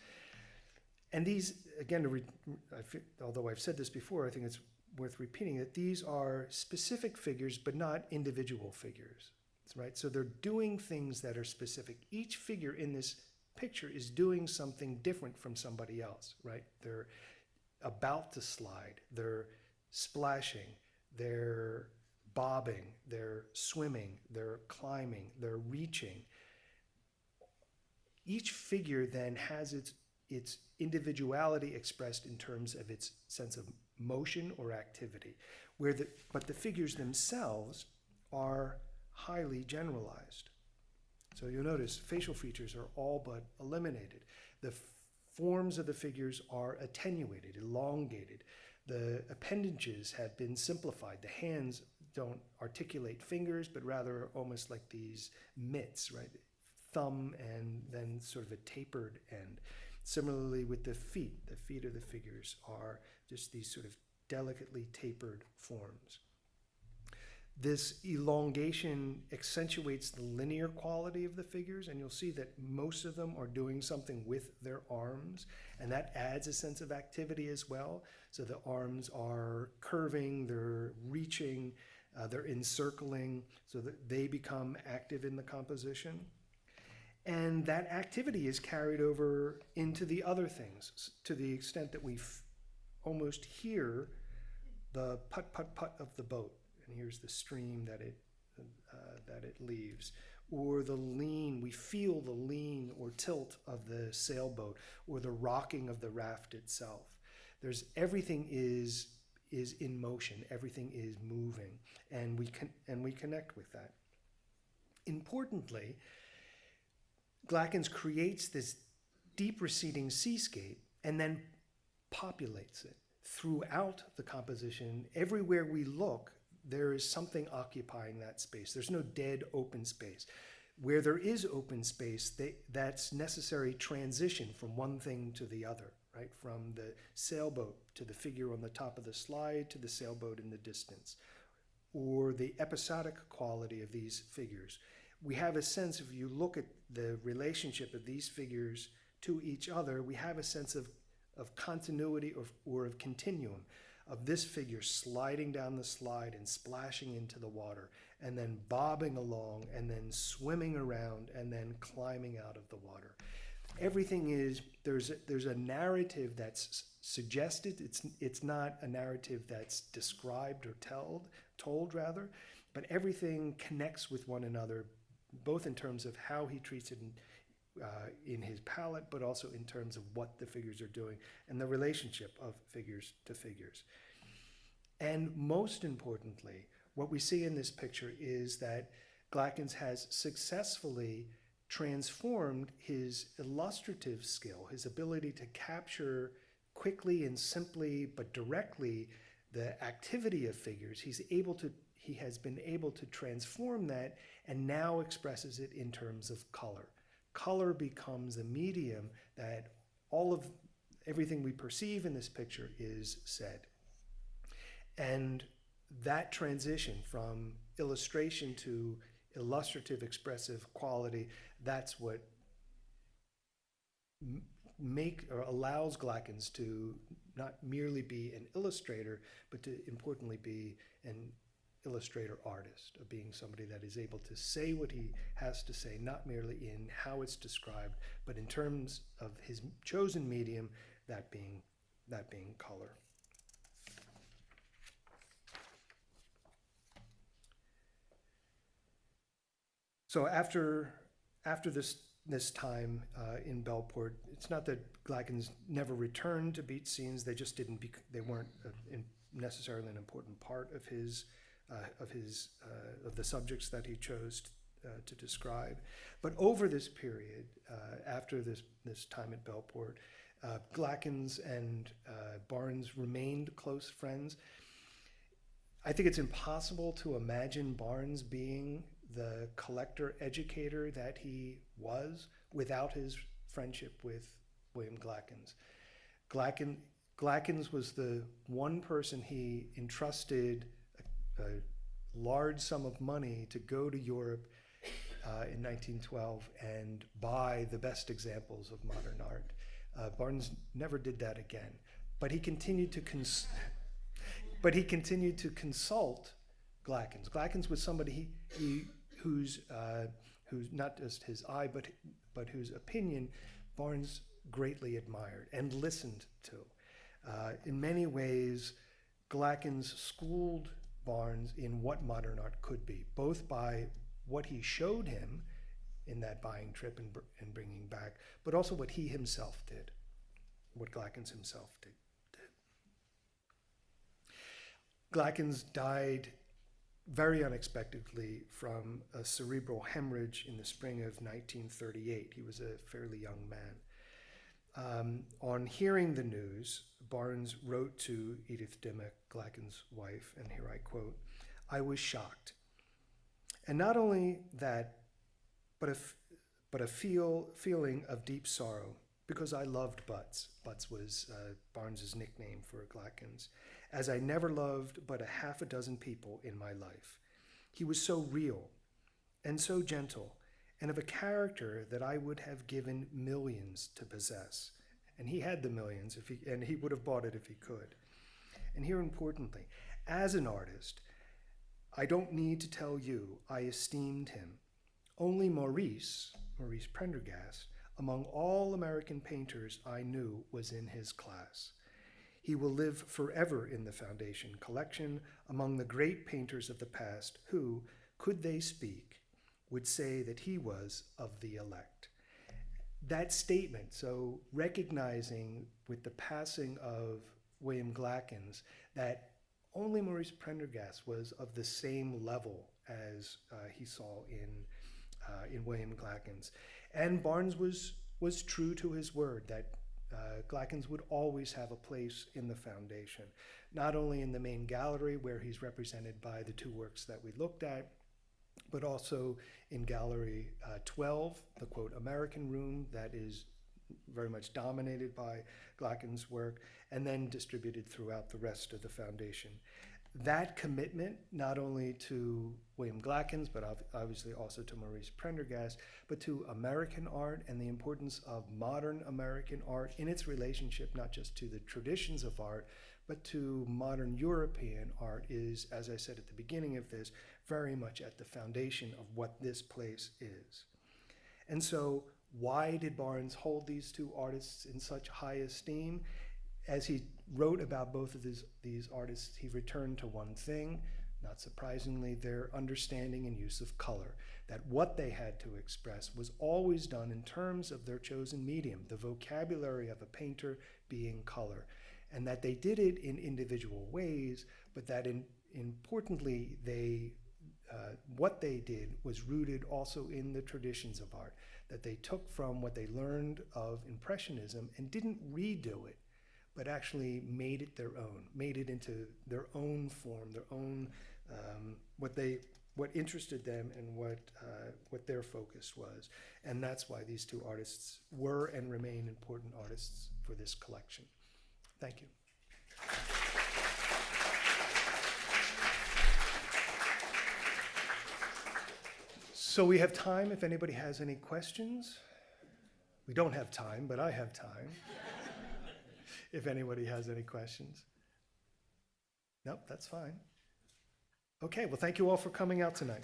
And these again re, although i've said this before i think it's worth repeating that these are specific figures but not individual figures right? So they're doing things that are specific. Each figure in this picture is doing something different from somebody else right? They're about to slide. They're splashing they're bobbing, they're swimming, they're climbing, they're reaching. Each figure then has its, its individuality expressed in terms of its sense of motion or activity, where the, but the figures themselves are highly generalized. So you'll notice facial features are all but eliminated. The forms of the figures are attenuated, elongated. The appendages have been simplified. The hands don't articulate fingers, but rather almost like these mitts, right? Thumb and then sort of a tapered end. Similarly with the feet, the feet of the figures are just these sort of delicately tapered forms. This elongation accentuates the linear quality of the figures, and you'll see that most of them are doing something with their arms, and that adds a sense of activity as well. So the arms are curving, they're reaching, uh, they're encircling so that they become active in the composition. And that activity is carried over into the other things to the extent that we almost hear the put put put of the boat. And here's the stream that it, uh, that it leaves. Or the lean, we feel the lean or tilt of the sailboat or the rocking of the raft itself. There's everything is is in motion, everything is moving, and we, con- and we connect with that. Importantly, Glackens creates this deep receding seascape and then populates it throughout the composition. Everywhere we look, there is something occupying that space. There's no dead open space. Where there is open space, they, that's necessary transition from one thing to the other, right? From the sailboat to the figure on the top of the slide to the sailboat in the distance, or the episodic quality of these figures. We have a sense, if you look at the relationship of these figures to each other, we have a sense of, of continuity or, or of continuum of this figure sliding down the slide and splashing into the water, and then bobbing along, and then swimming around, and then climbing out of the water. Everything is there's a, there's a narrative that's suggested. It's it's not a narrative that's described or told told rather, but everything connects with one another, both in terms of how he treats it in, uh, in his palette, but also in terms of what the figures are doing and the relationship of figures to figures. And most importantly, what we see in this picture is that Glackens has successfully transformed his illustrative skill, his ability to capture quickly and simply but directly the activity of figures. He's able to he has been able to transform that and now expresses it in terms of color color becomes a medium that all of everything we perceive in this picture is said. And that transition from illustration to illustrative expressive quality, that's what make or allows Glackens to not merely be an illustrator, but to importantly be an illustrator artist, of being somebody that is able to say what he has to say, not merely in how it's described, but in terms of his chosen medium, that being, that being color. So after, after this, this time uh, in Bellport, it's not that Glackens never returned to beat scenes, they just didn't, they weren't uh, in necessarily an important part of his of his uh, of the subjects that he chose uh, to describe. But over this period, after this this time at Bellport, Glackens and Barnes remained close friends. I think it's impossible to imagine Barnes being the collector educator that he was without his friendship with William Glackens. Glacken, Glackens was the one person he entrusted a large sum of money to go to Europe uh, in 1912 and buy the best examples of modern art. Uh, Barnes never did that again, but he continued to cons- but he continued to consult Glackens. Glackens was somebody he, he whose uh, who's not just his eye, but but whose opinion Barnes greatly admired and listened to. Uh, in many ways, Glackens schooled Barnes in what modern art could be, both by what he showed him in that buying trip and, and bringing back, but also what he himself did, what Glackens himself did. Glackens died very unexpectedly from a cerebral hemorrhage in the spring of 1938. He was a fairly young man. Um, on hearing the news, Barnes wrote to Edith Dimock, Glackens' wife, and here I quote, I was shocked. And not only that, but a, but a feel, feeling of deep sorrow because I loved Butts. Butts was uh, Barnes's nickname for Glackens, as I never loved but a half a dozen people in my life. He was so real and so gentle and of a character that I would have given millions to possess. And he had the millions, if he, and he would have bought it if he could. And here, importantly, as an artist, I don't need to tell you I esteemed him. Only Maurice, Maurice Prendergast, among all American painters I knew, was in his class. He will live forever in the Foundation collection among the great painters of the past who, could they speak, would say that he was of the elect. That statement, so recognizing with the passing of William Glackens that only Maurice Prendergast was of the same level as uh, he saw in uh, in William Glackens. And Barnes was, was true to his word that uh, Glackens would always have a place in the foundation, not only in the main gallery where he's represented by the two works that we looked at, but also in Gallery uh, 12, the quote American room that is very much dominated by Glackens' work, and then distributed throughout the rest of the foundation. That commitment, not only to William Glackens, but obviously also to Maurice Prendergast, but to American art and the importance of modern American art in its relationship not just to the traditions of art, but to modern European art is, as I said at the beginning of this, very much at the foundation of what this place is. And so, why did Barnes hold these two artists in such high esteem? As he wrote about both of these, these artists, he returned to one thing, not surprisingly, their understanding and use of color. That what they had to express was always done in terms of their chosen medium, the vocabulary of a painter being color. And that they did it in individual ways, but that in, importantly, they uh, what they did was rooted also in the traditions of art that they took from what they learned of Impressionism and didn't redo it, but actually made it their own, made it into their own form, their own um, what they what interested them and what uh, what their focus was, and that's why these two artists were and remain important artists for this collection. Thank you. So we have time if anybody has any questions. We don't have time, but I have time. if anybody has any questions. Nope, that's fine. Okay, well, thank you all for coming out tonight.